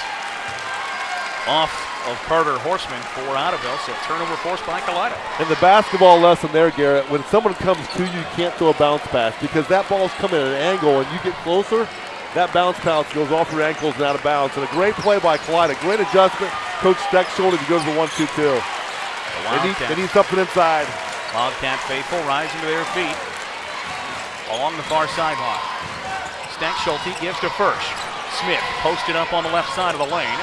Off of Carter Horseman for Ottoville, so turnover forced by Kalida. And the basketball lesson there, Garrett, when someone comes to you, you can't throw a bounce pass because that ball's coming at an angle and you get closer, that bounce pass goes off your ankles and out of bounds. And a great play by Kalida, great adjustment. Coach Steckschulte to go to the 1-2-2. They need, they need something inside. Wildcat faithful rising to their feet along the far sideline. Steckschulte gives to Firsch. Smith posted up on the left side of the lane.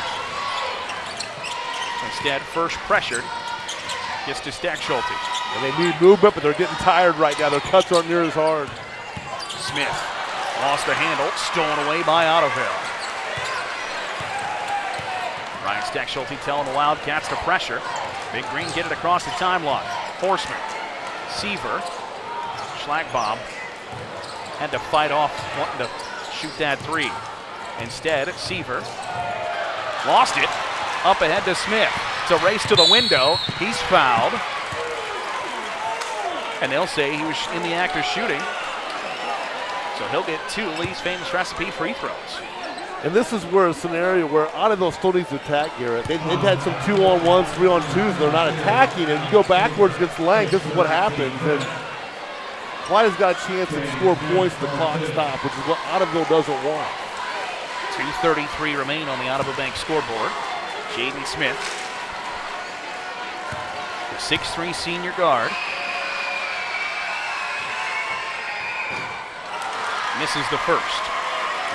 Instead, Firsch pressured. Gets to Steckschulte. And they need movement, but they're getting tired right now. Their cuts aren't near as hard. Smith lost the handle, stolen away by Ottoville. Ryan Steckschulte telling the Wildcats to pressure. Big Green get it across the timeline. Horseman, Seaver, Schlagbaum had to fight off wanting to shoot that three. Instead, Seaver lost it. Up ahead to Smith. It's a race to the window. He's fouled. And they'll say he was in the act of shooting. So he'll get two Lee's famous recipe free throws. And this is where a scenario where Ottoville still needs to attack Garrett. They, have had some two on ones, three on twos. They're not attacking. And you go backwards against Lang, this is what happens. And Kalida has got a chance to score points the clock stop, which is what Ottoville doesn't want. 2.33 remain on the Ottoville Bank scoreboard. Jaden Smith, the 6'3 senior guard. Misses the first.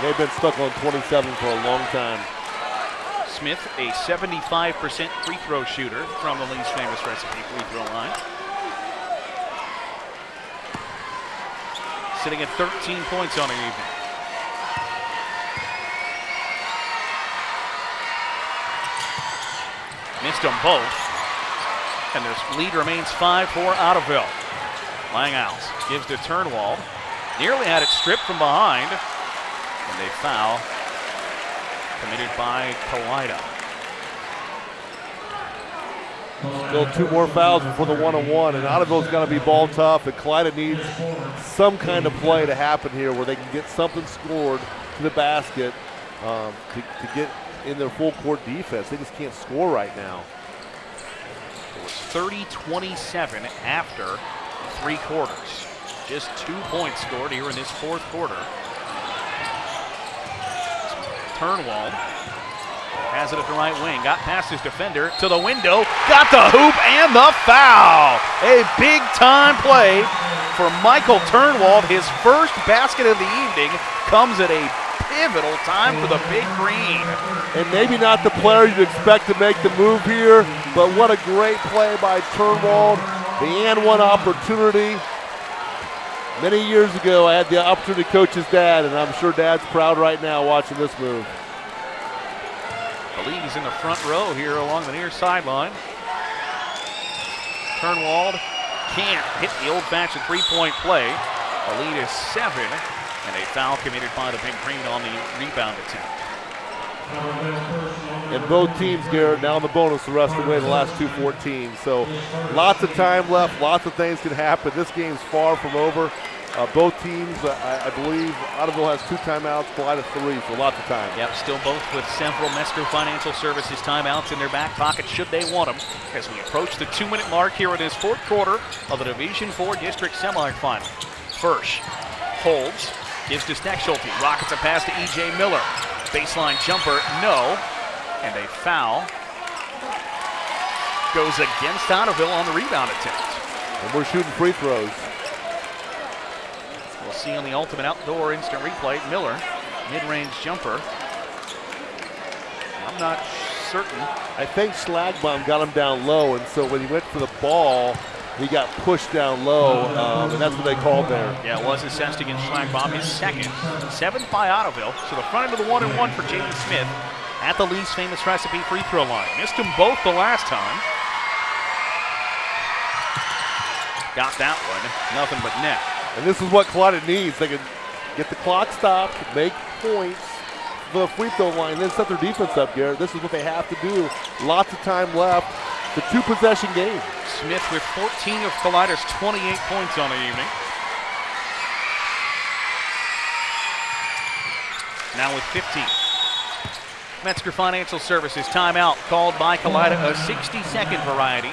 They've been stuck on 27 for a long time. Smith, a 75% free throw shooter from the Lee's famous recipe free throw line. Sitting at 13 points on the evening. Missed them both. And their lead remains five for Ottoville. Langhouse gives to Turnwald. Nearly had it stripped from behind. And they foul committed by Kalida. Still two more fouls before the one on one, and Ottoville's got to be ball tough, and Kalida needs some kind of play to happen here where they can get something scored to the basket um, to, to get in their full court defense. They just can't score right now. It was 30 27 after three quarters. Just two points scored here in this fourth quarter. Turnwald has it at the right wing. Got past his defender to the window. Got the hoop and the foul. A big time play for Michael Turnwald. His first basket of the evening comes at a pivotal time for the Big Green. And maybe not the player you'd expect to make the move here, but what a great play by Turnwald. The and one opportunity. Many years ago, I had the opportunity to coach his dad, and I'm sure dad's proud right now watching this move. I believe he's in the front row here along the near sideline. Turnwald can't hit the old-fashioned three-point play. The lead is seven, and a foul committed by the Big Green on the rebound attempt. And both teams, Garrett, now in the bonus the rest of the way, the last two 14. So lots of time left, lots of things can happen. This game's far from over. Uh, both teams, uh, I, I, believe, Ottoville has two timeouts, Kalida three, so lots of time. Yep, still both with several Metzger Financial Services timeouts in their back pocket should they want them as we approach the two-minute mark here in this fourth quarter of the Division Four District Semifinal. Firsch, holds, gives to Steckschulte, rockets a pass to E.J. Miller. Baseline jumper, no, and a foul goes against Ottoville on the rebound attempt. And we're shooting free throws. We'll see on the Ultimate Outdoor Instant Replay, Miller, mid-range jumper. I'm not certain. I think Schlagbaum got him down low, and so when he went for the ball, he got pushed down low, um, and that's what they called there. Yeah, it was assessed against Schlagbaum, his second. Seventh by Ottoville. So the front end of the one and one for Jaden Smith at the Lee's famous recipe free throw line. Missed them both the last time. Got that one. Nothing but net. And this is what Kalida needs. They can get the clock stopped, make points for the free throw line, then set their defense up, Garrett. This is what they have to do. Lots of time left. The two possession game. Smith with 14 of Kalida's 28 points on the evening. Now with 15. Metzger Financial Services timeout called by Kalida, a 60 second variety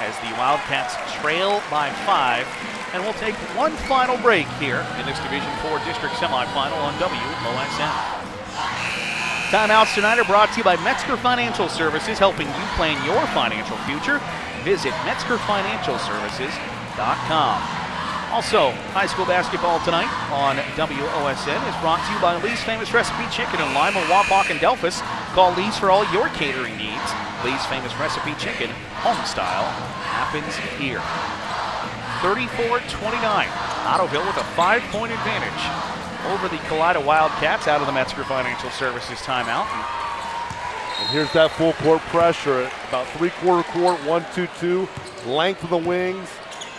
as the Wildcats trail by five. And we'll take one final break here in this Division 4 district semifinal on WOSN. Timeouts tonight are brought to you by Metzger Financial Services, helping you plan your financial future. Visit MetzgerFinancialServices.com. Also, high school basketball tonight on WOSN is brought to you by Lee's Famous Recipe Chicken in Lima, Wapak, and Delphos. Call Lee's for all your catering needs. Lee's Famous Recipe Chicken, home style, happens here. 34-29. Ottoville with a five-point advantage over the Kalida Wildcats out of the Metzger Financial Services timeout. And here's that full court pressure. About three quarter court, one, two, two. Length of the wings.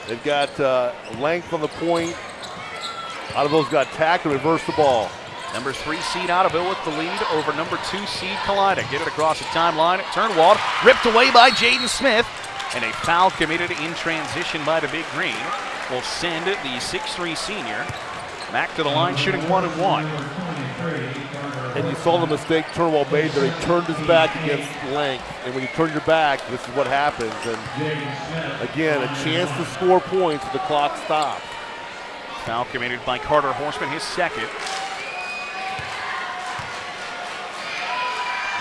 They've got uh, length on the point. Ottoville's got tack to reverse the ball. Number three seed Ottoville with the lead over number two seed Kalida. Get it across the timeline. Turnwald ripped away by Jaden Smith. And a foul committed in transition by the Big Green will send the 6'3 senior back to the line shooting one and one. And you saw the mistake Turnwald made there. He turned his back against length. And when you turn your back, this is what happens. And again, a chance to score points with the clock stopped. Foul committed by Carter Horseman, his second.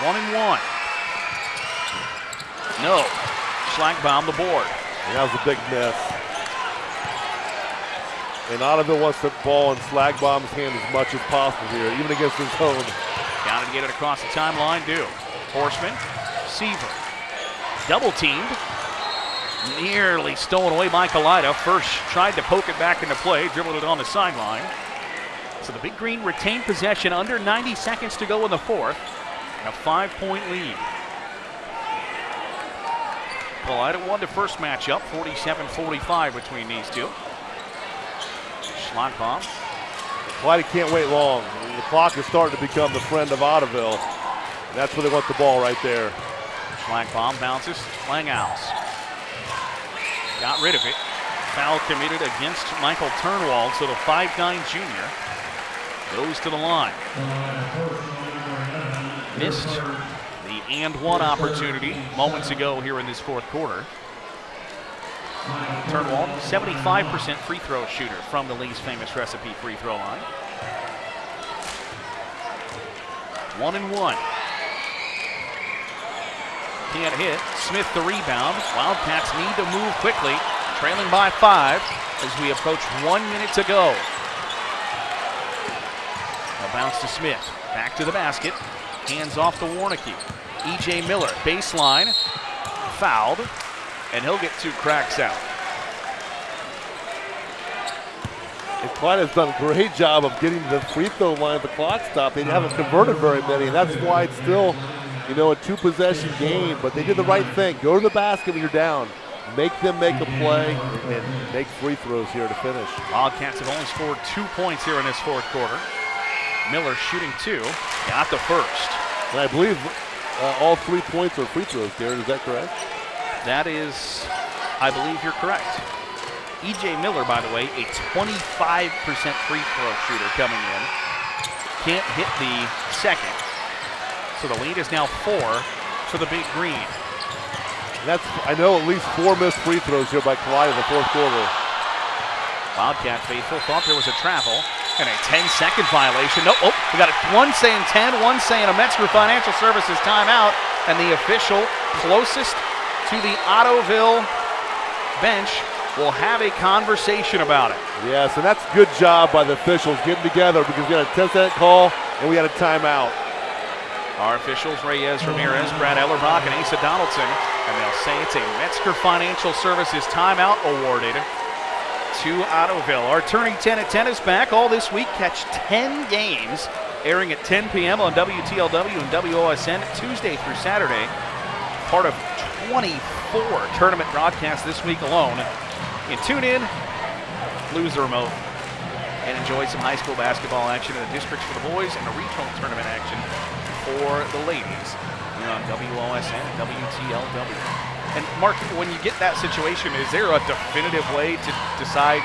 One and one. No. Schlagbaum the board. And that was a big miss. And Ottoville wants the ball in Schlagbaum's hand as much as possible here, even against his own. Got to get it across the timeline, do. Horseman, Seaver, double teamed. Nearly stolen away by Kalida. Firsch tried to poke it back into play, dribbled it on the sideline. So the Big Green retained possession under 90 seconds to go in the fourth. And a five-point lead. Kalida won the first matchup, 47-45 between these two. Schlagbaum. Kalida can't wait long. The clock is starting to become the friend of Ottoville. That's where they want the ball right there. Schlagbaum bounces. Langhouse. Got rid of it. Foul committed against Michael Turnwald, so the 5'9 junior goes to the line. Missed the and one opportunity moments ago here in this fourth quarter. Turnwald, 75% free throw shooter from the Lee's famous recipe free throw line. One and one. Can't hit. Smith the rebound. Wildcats need to move quickly, trailing by five as we approach one minute to go. A bounce to Smith. Back to the basket. Hands off to Warnicki. E.J. Miller, baseline, fouled, and he'll get two cracks out. And Kalida has done a great job of getting to the free throw line at the clock stop. They haven't converted very many, and that's why it's still, you know, a two-possession game. But they did the right thing. Go to the basket when you're down. Make them make a play and make free throws here to finish. Wildcats have only scored two points here in this fourth quarter. Miller shooting two, got the first. And I believe uh, all three points are free throws, Garrett. Is that correct? That is, I believe you're correct. E.J. Miller, by the way, a 25% free throw shooter coming in. Can't hit the second. So the lead is now four for the Big Green. That's I know at least four missed free throws here by Kalida in the fourth quarter. Wildcat faithful thought there was a travel and a 10-second violation. No, oh, we got a, one saying 10, one saying a Metzger Financial Services timeout, and the official closest to the Ottoville bench will have a conversation about it. Yes, and that's good job by the officials getting together because we had a 10-second call and we got a timeout. Our officials, Reyes Ramirez, Brad Ellerbach, and Asa Donaldson, And they'll say it's a Metzger Financial Services timeout awarded to Ottoville. Our Turning 10 at 10 is back all this week. Catch 10 games airing at 10 p.m. on WTLW and WOSN Tuesday through Saturday. Part of 24 tournament broadcasts this week alone. And tune in, lose the remote, and enjoy some high school basketball action in the districts for the boys and the regional tournament action for the ladies here on WOSN and WTLW. And Mark, when you get that situation, is there a definitive way to decide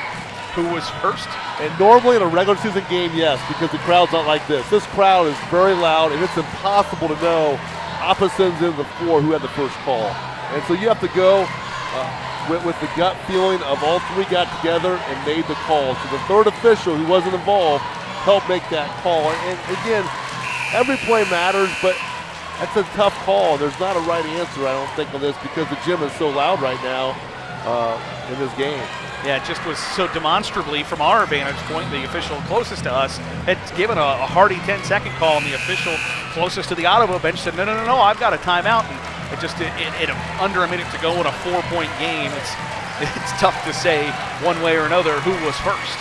who was first? And normally in a regular season game, yes, because the crowd's not like this. This crowd is very loud, and it's impossible to know opposites in the four who had the first call. And so you have to go uh, with, with, the gut feeling of all three got together and made the call. So the third official who wasn't involved helped make that call. And, and again, every play matters, but that's a tough call. There's not a right answer, I don't think, on this because the gym is so loud right now uh, in this game. Yeah, it just was so demonstrably from our vantage point, the official closest to us had given a, a hearty 10 second call, and the official closest to the Ottoville bench said, No, no, no, no, I've got a timeout. And it just, in, in, in under a minute to go in a four point game, it's, it's tough to say one way or another who was first.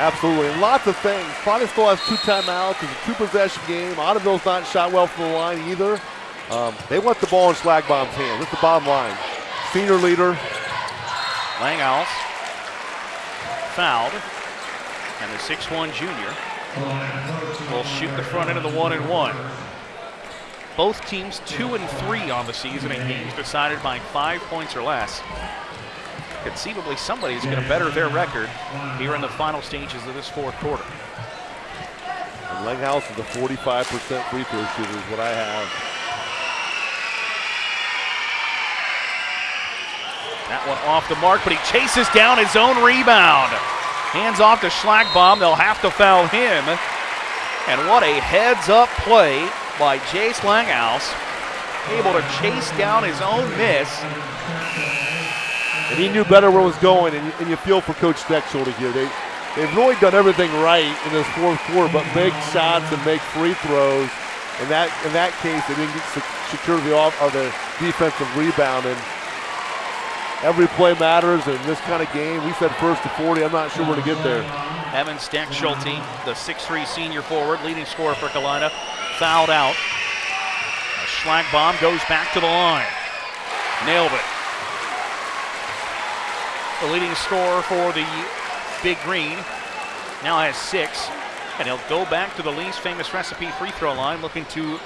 Absolutely. And lots of things. Probably still has two timeouts. It's a two possession game. Ottoville's not shot well from the line either. Um, they want the ball in Schlagbaum's hands. That's the bottom line. Senior leader, Langhouse fouled, and the 6-1 junior will shoot the front end of the one and one. Both teams two and three on the season in games decided by five points or less. Conceivably, somebody's going to better their record here in the final stages of this fourth quarter. Langhouse is a 45% free throw shooter, is what I have. That one off the mark, but he chases down his own rebound. Hands off to Schlagbaum. They'll have to foul him. And what a heads up play by Jace Langhouse. Able to chase down his own miss. And he knew better where it was going, and you, and you feel for Coach Steckschulte here. They, they've really done everything right in this fourth quarter, but make shots and make free throws. In that, in that case, they didn't get secure the, off, or the defensive rebound. And every play matters in this kind of game. We said first to 40. I'm not sure where to get there. Evan Steckschulte, the 6'3 senior forward, leading scorer for Kalida, fouled out. A Schlagbaum goes back to the line. Nailed it. The leading scorer for the Big Green now has six, and he'll go back to the Lee's famous recipe free throw line looking to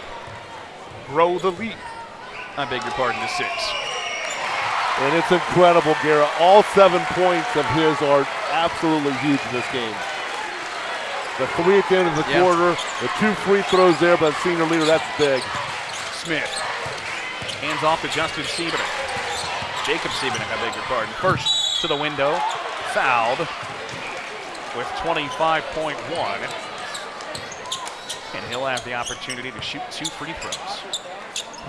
grow the lead. I beg your pardon, to six. And it's incredible, Garrett. All seven points of his are absolutely huge in this game. The three at the end of the yep. quarter, the two free throws there by the senior leader, that's big. Smith. Hands off to Justin Siebenek. Jacob Siebenek, I beg your pardon. First to the window, fouled with 25.1. And he'll have the opportunity to shoot two free throws.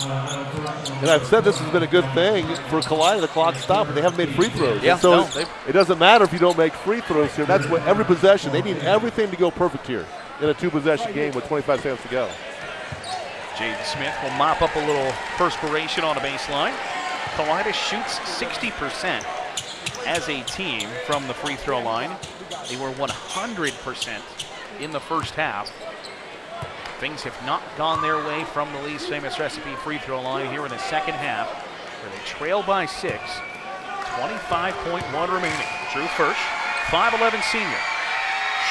And I've said this has been a good thing for Kalida. The clock stopped, but they haven't made free throws. Yeah, so no, it doesn't matter if you don't make free throws here. That's what every possession. They need everything to go perfect here in a two-possession game with 25 seconds to go. Jaden Smith will mop up a little perspiration on the baseline. Kalida shoots 60% as a team from the free throw line. They were 100% in the first half. Things have not gone their way from the Lee's famous recipe free throw line here in the second half, where they trail by six. 25.1 remaining. Drew Firsch, 5'11 senior,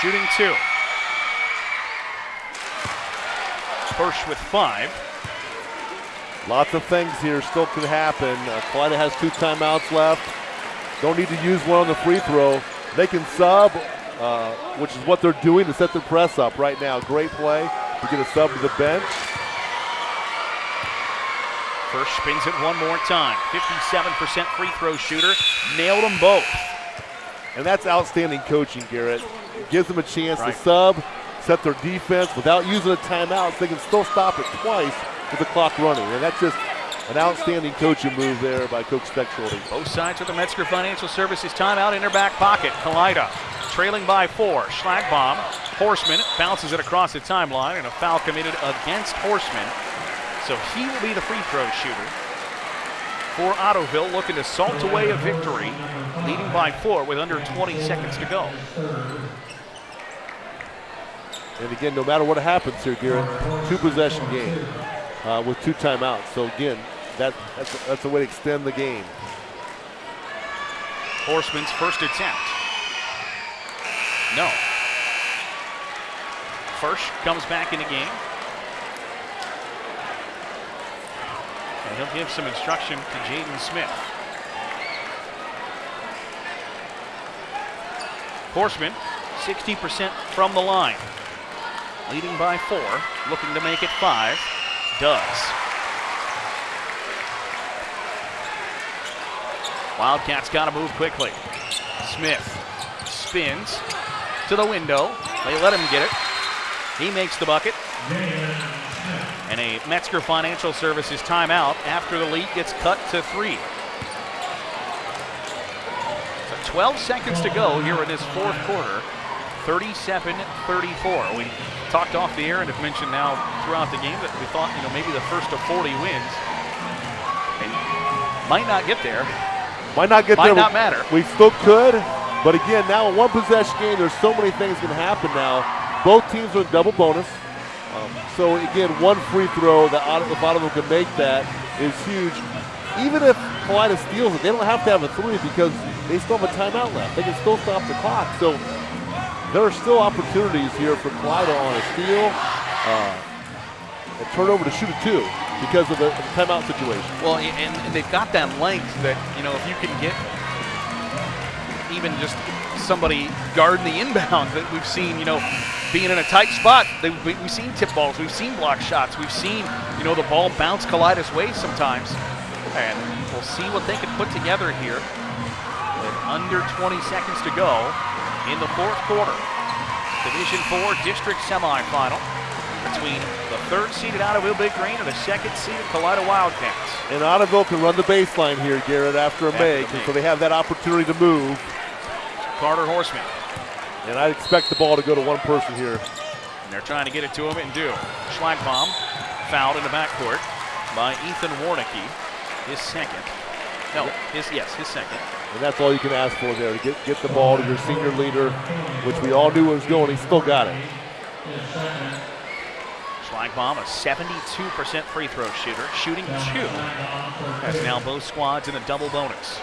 shooting two. Firsch with five. Lots of things here still could happen. Uh, Kalida has two timeouts left. Don't need to use one on the free throw. They can sub, uh, which is what they're doing to set their press up right now. Great play. We get a sub to the bench. Firsch spins it one more time. 57% free throw shooter. Nailed them both. And that's outstanding coaching, Garrett. Gives them a chance right. to sub, set their defense without using a timeout so they can still stop it twice with the clock running. And that's just an outstanding coaching move there by Coach Steckschulte. Both sides with the Metzger Financial Services timeout in their back pocket. Kalida trailing by four. Schlagbaum, Horseman bounces it across the timeline, and a foul committed against Horseman. So he will be the free throw shooter. for Ottoville, looking to salt away a victory, leading by four with under 20 seconds to go. And again, no matter what happens here, Garrett, two possession game uh, with two timeouts. So again, that, that's, a, that's a way to extend the game. Horseman's first attempt. No. Firsch comes back in the game. And he'll give some instruction to Jaden Smith. Horseman, 60% from the line. Leading by four, looking to make it five. Does. Wildcats got to move quickly. Smith spins to the window. They let him get it. He makes the bucket. And a Metzger Financial Services timeout after the lead gets cut to three. So 12 seconds to go here in this fourth quarter. 37-34. We talked off the air and have mentioned now throughout the game that we thought, you know, maybe the first of 40 wins. And might not get there. Might not get Might there. not matter. We still could. But again, now a one possession game, there's so many things can happen now. Both teams are in double bonus. Um, so again, one free throw that if Ottawa can make that is huge. Even if Kalida steals it, they don't have to have a three because they still have a timeout left. They can still stop the clock. So there are still opportunities here for Kalida on a steal, uh, and turnover to shoot a two because of the, timeout situation. Well, and, and they've got that length that, you know, if you can get even just somebody guarding the inbound that we've seen, you know, being in a tight spot. They, we, we've seen tip balls, we've seen block shots, we've seen, you know, the ball bounce collide Kalida's way sometimes. And we'll see what they can put together here with under 20 seconds to go in the fourth quarter. Division 4 district semifinal between third seeded Ottoville Big Green and the second seeded Kalida Wildcats. And Ottoville can run the baseline here, Garrett, after a make, make. so they have that opportunity to move. Carter Horseman. And I expect the ball to go to one person here. And they're trying to get it to him and do. Schlagbaum fouled in the backcourt by Ethan Warnicki. His second. No, his yes, his second. And that's all you can ask for there to get, get the ball to your senior leader, which we all knew was going. He still got it. Schlagbaum, a 72% free throw shooter, shooting two. Has now both squads in a double bonus.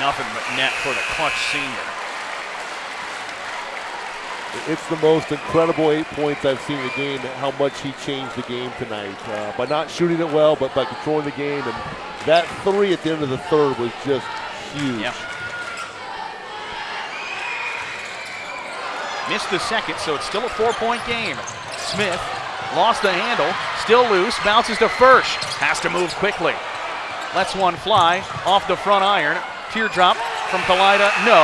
Nothing but net for the clutch senior. It's the most incredible eight points I've seen in the game, how much he changed the game tonight. Uh, by not shooting it well, but by controlling the game. And that three at the end of the third was just huge. Yep. Missed the second, so it's still a four-point game. Smith lost the handle, still loose, bounces to Firsch. Has to move quickly. Lets one fly off the front iron. Teardrop from Kalida, no.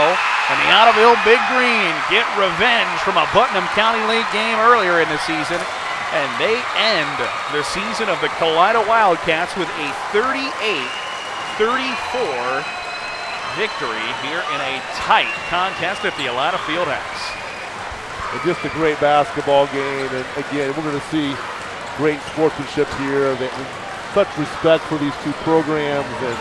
And the Ottoville Big Green get revenge from a Putnam County League game earlier in the season. And they end the season of the Kalida Wildcats with a 38 34 victory here in a tight contest at the Elida Fieldhouse. And just a great basketball game. And again, we're going to see great sportsmanship here. Such respect for these two programs. And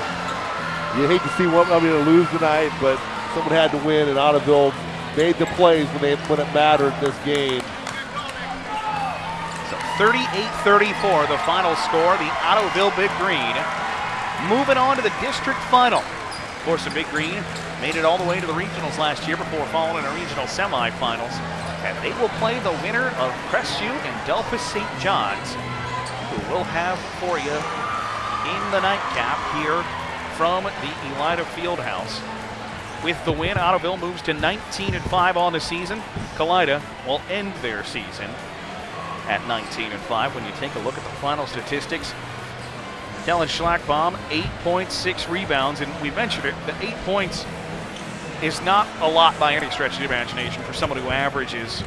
you hate to see one of them to lose tonight, but someone had to win. And Ottoville made the plays when they when it mattered in this game. So 38-34, the final score. The Ottoville Big Green moving on to the district final. Of course, the Big Green made it all the way to the regionals last year before falling in the regional semifinals. And they will play the winner of Crestview and Delphos St. John's, who will have for you in the nightcap here from the Elida Fieldhouse. With the win, Ottoville moves to 19 and 5 on the season. Kalida will end their season at 19 and 5 when you take a look at the final statistics. Kellen Schlagbaum, 8.6 rebounds, and we mentioned it, the eight points is not a lot by any stretch of the imagination for someone who averages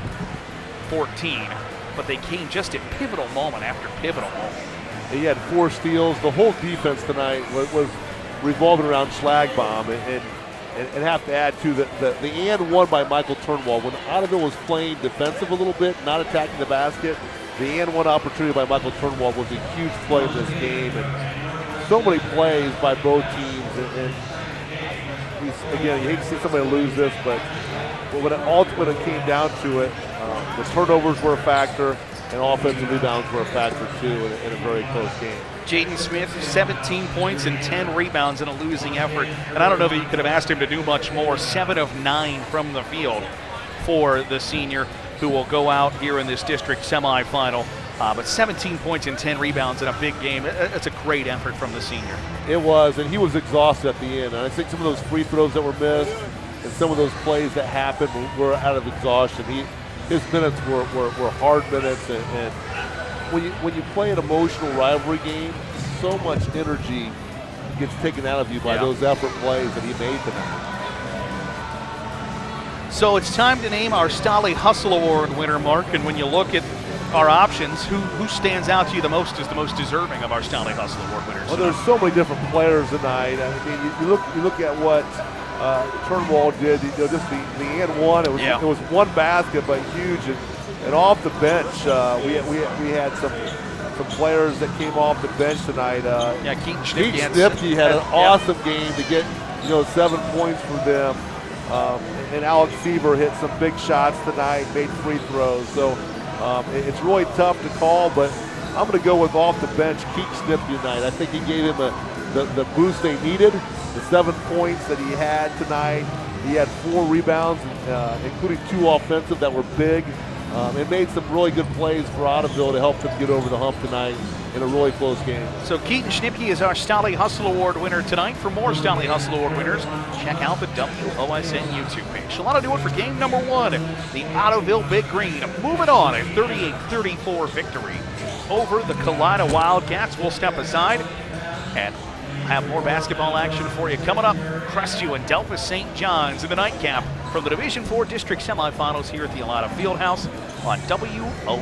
14, but they came just at pivotal moment after pivotal moment. He had four steals. The whole defense tonight was, was revolving around Schlagbaum. And, and, and, have to add, too, that the, the and one by Michael Turnwald. When Ottoville was playing defensive a little bit, not attacking the basket, the and one opportunity by Michael Turnwald was a huge play in this game, and so many plays by both teams. And, and again, you hate to see somebody lose this, but when it ultimately came down to it, uh, the turnovers were a factor, and offensive rebounds were a factor too in, in a very close game. Jaden Smith, 17 points and 10 rebounds in a losing effort. And I don't know that you could have asked him to do much more. Seven of nine from the field for the senior who will go out here in this district semifinal. Uh, but 17 points and 10 rebounds in a big game. It's a great effort from the senior. It was, and he was exhausted at the end. And I think some of those free throws that were missed and some of those plays that happened were out of exhaustion. He, his minutes were, were, were hard minutes, and, and when you when you play an emotional rivalry game, so much energy gets taken out of you by yeah. those effort plays that he made tonight. So it's time to name our Stolly Hustle Award winner, Mark. And when you look at our options, who who stands out to you the most as the most deserving of our Stolly Hustle Award winners? Well, there's so many different players tonight. I mean, you, you look you look at what uh, did. You know, just the the end one. It was yeah. it was one basket, but huge. And, and off the bench, uh, we we we had some some players that came off the bench tonight. Uh, yeah, Keaton Keaton Schnipke had, an awesome game to get you know seven points for them. Um, and Alex Seaver hit some big shots tonight, made free throws. So um, it's really tough to call, but I'm going to go with off the bench Keith Schnipke tonight. I think he gave him a, the, the boost they needed, the seven points that he had tonight. He had four rebounds, uh, including two offensive that were big um, made some really good plays for Ottoville to help them get over the hump tonight in a really close game. So Keaton Schnipke is our Stolly Hustle Award winner tonight. For more Stolly Hustle Award winners, check out the WOSN YouTube page. So that'll do it for game number one. The Ottoville Big Green moving on a 38-34 victory over the Kalida Wildcats. We'll step aside and have more basketball action for you coming up. Crestview and Delphos St. John's in the nightcap from the Division Four district semifinals here at the Elida Fieldhouse on WOSN.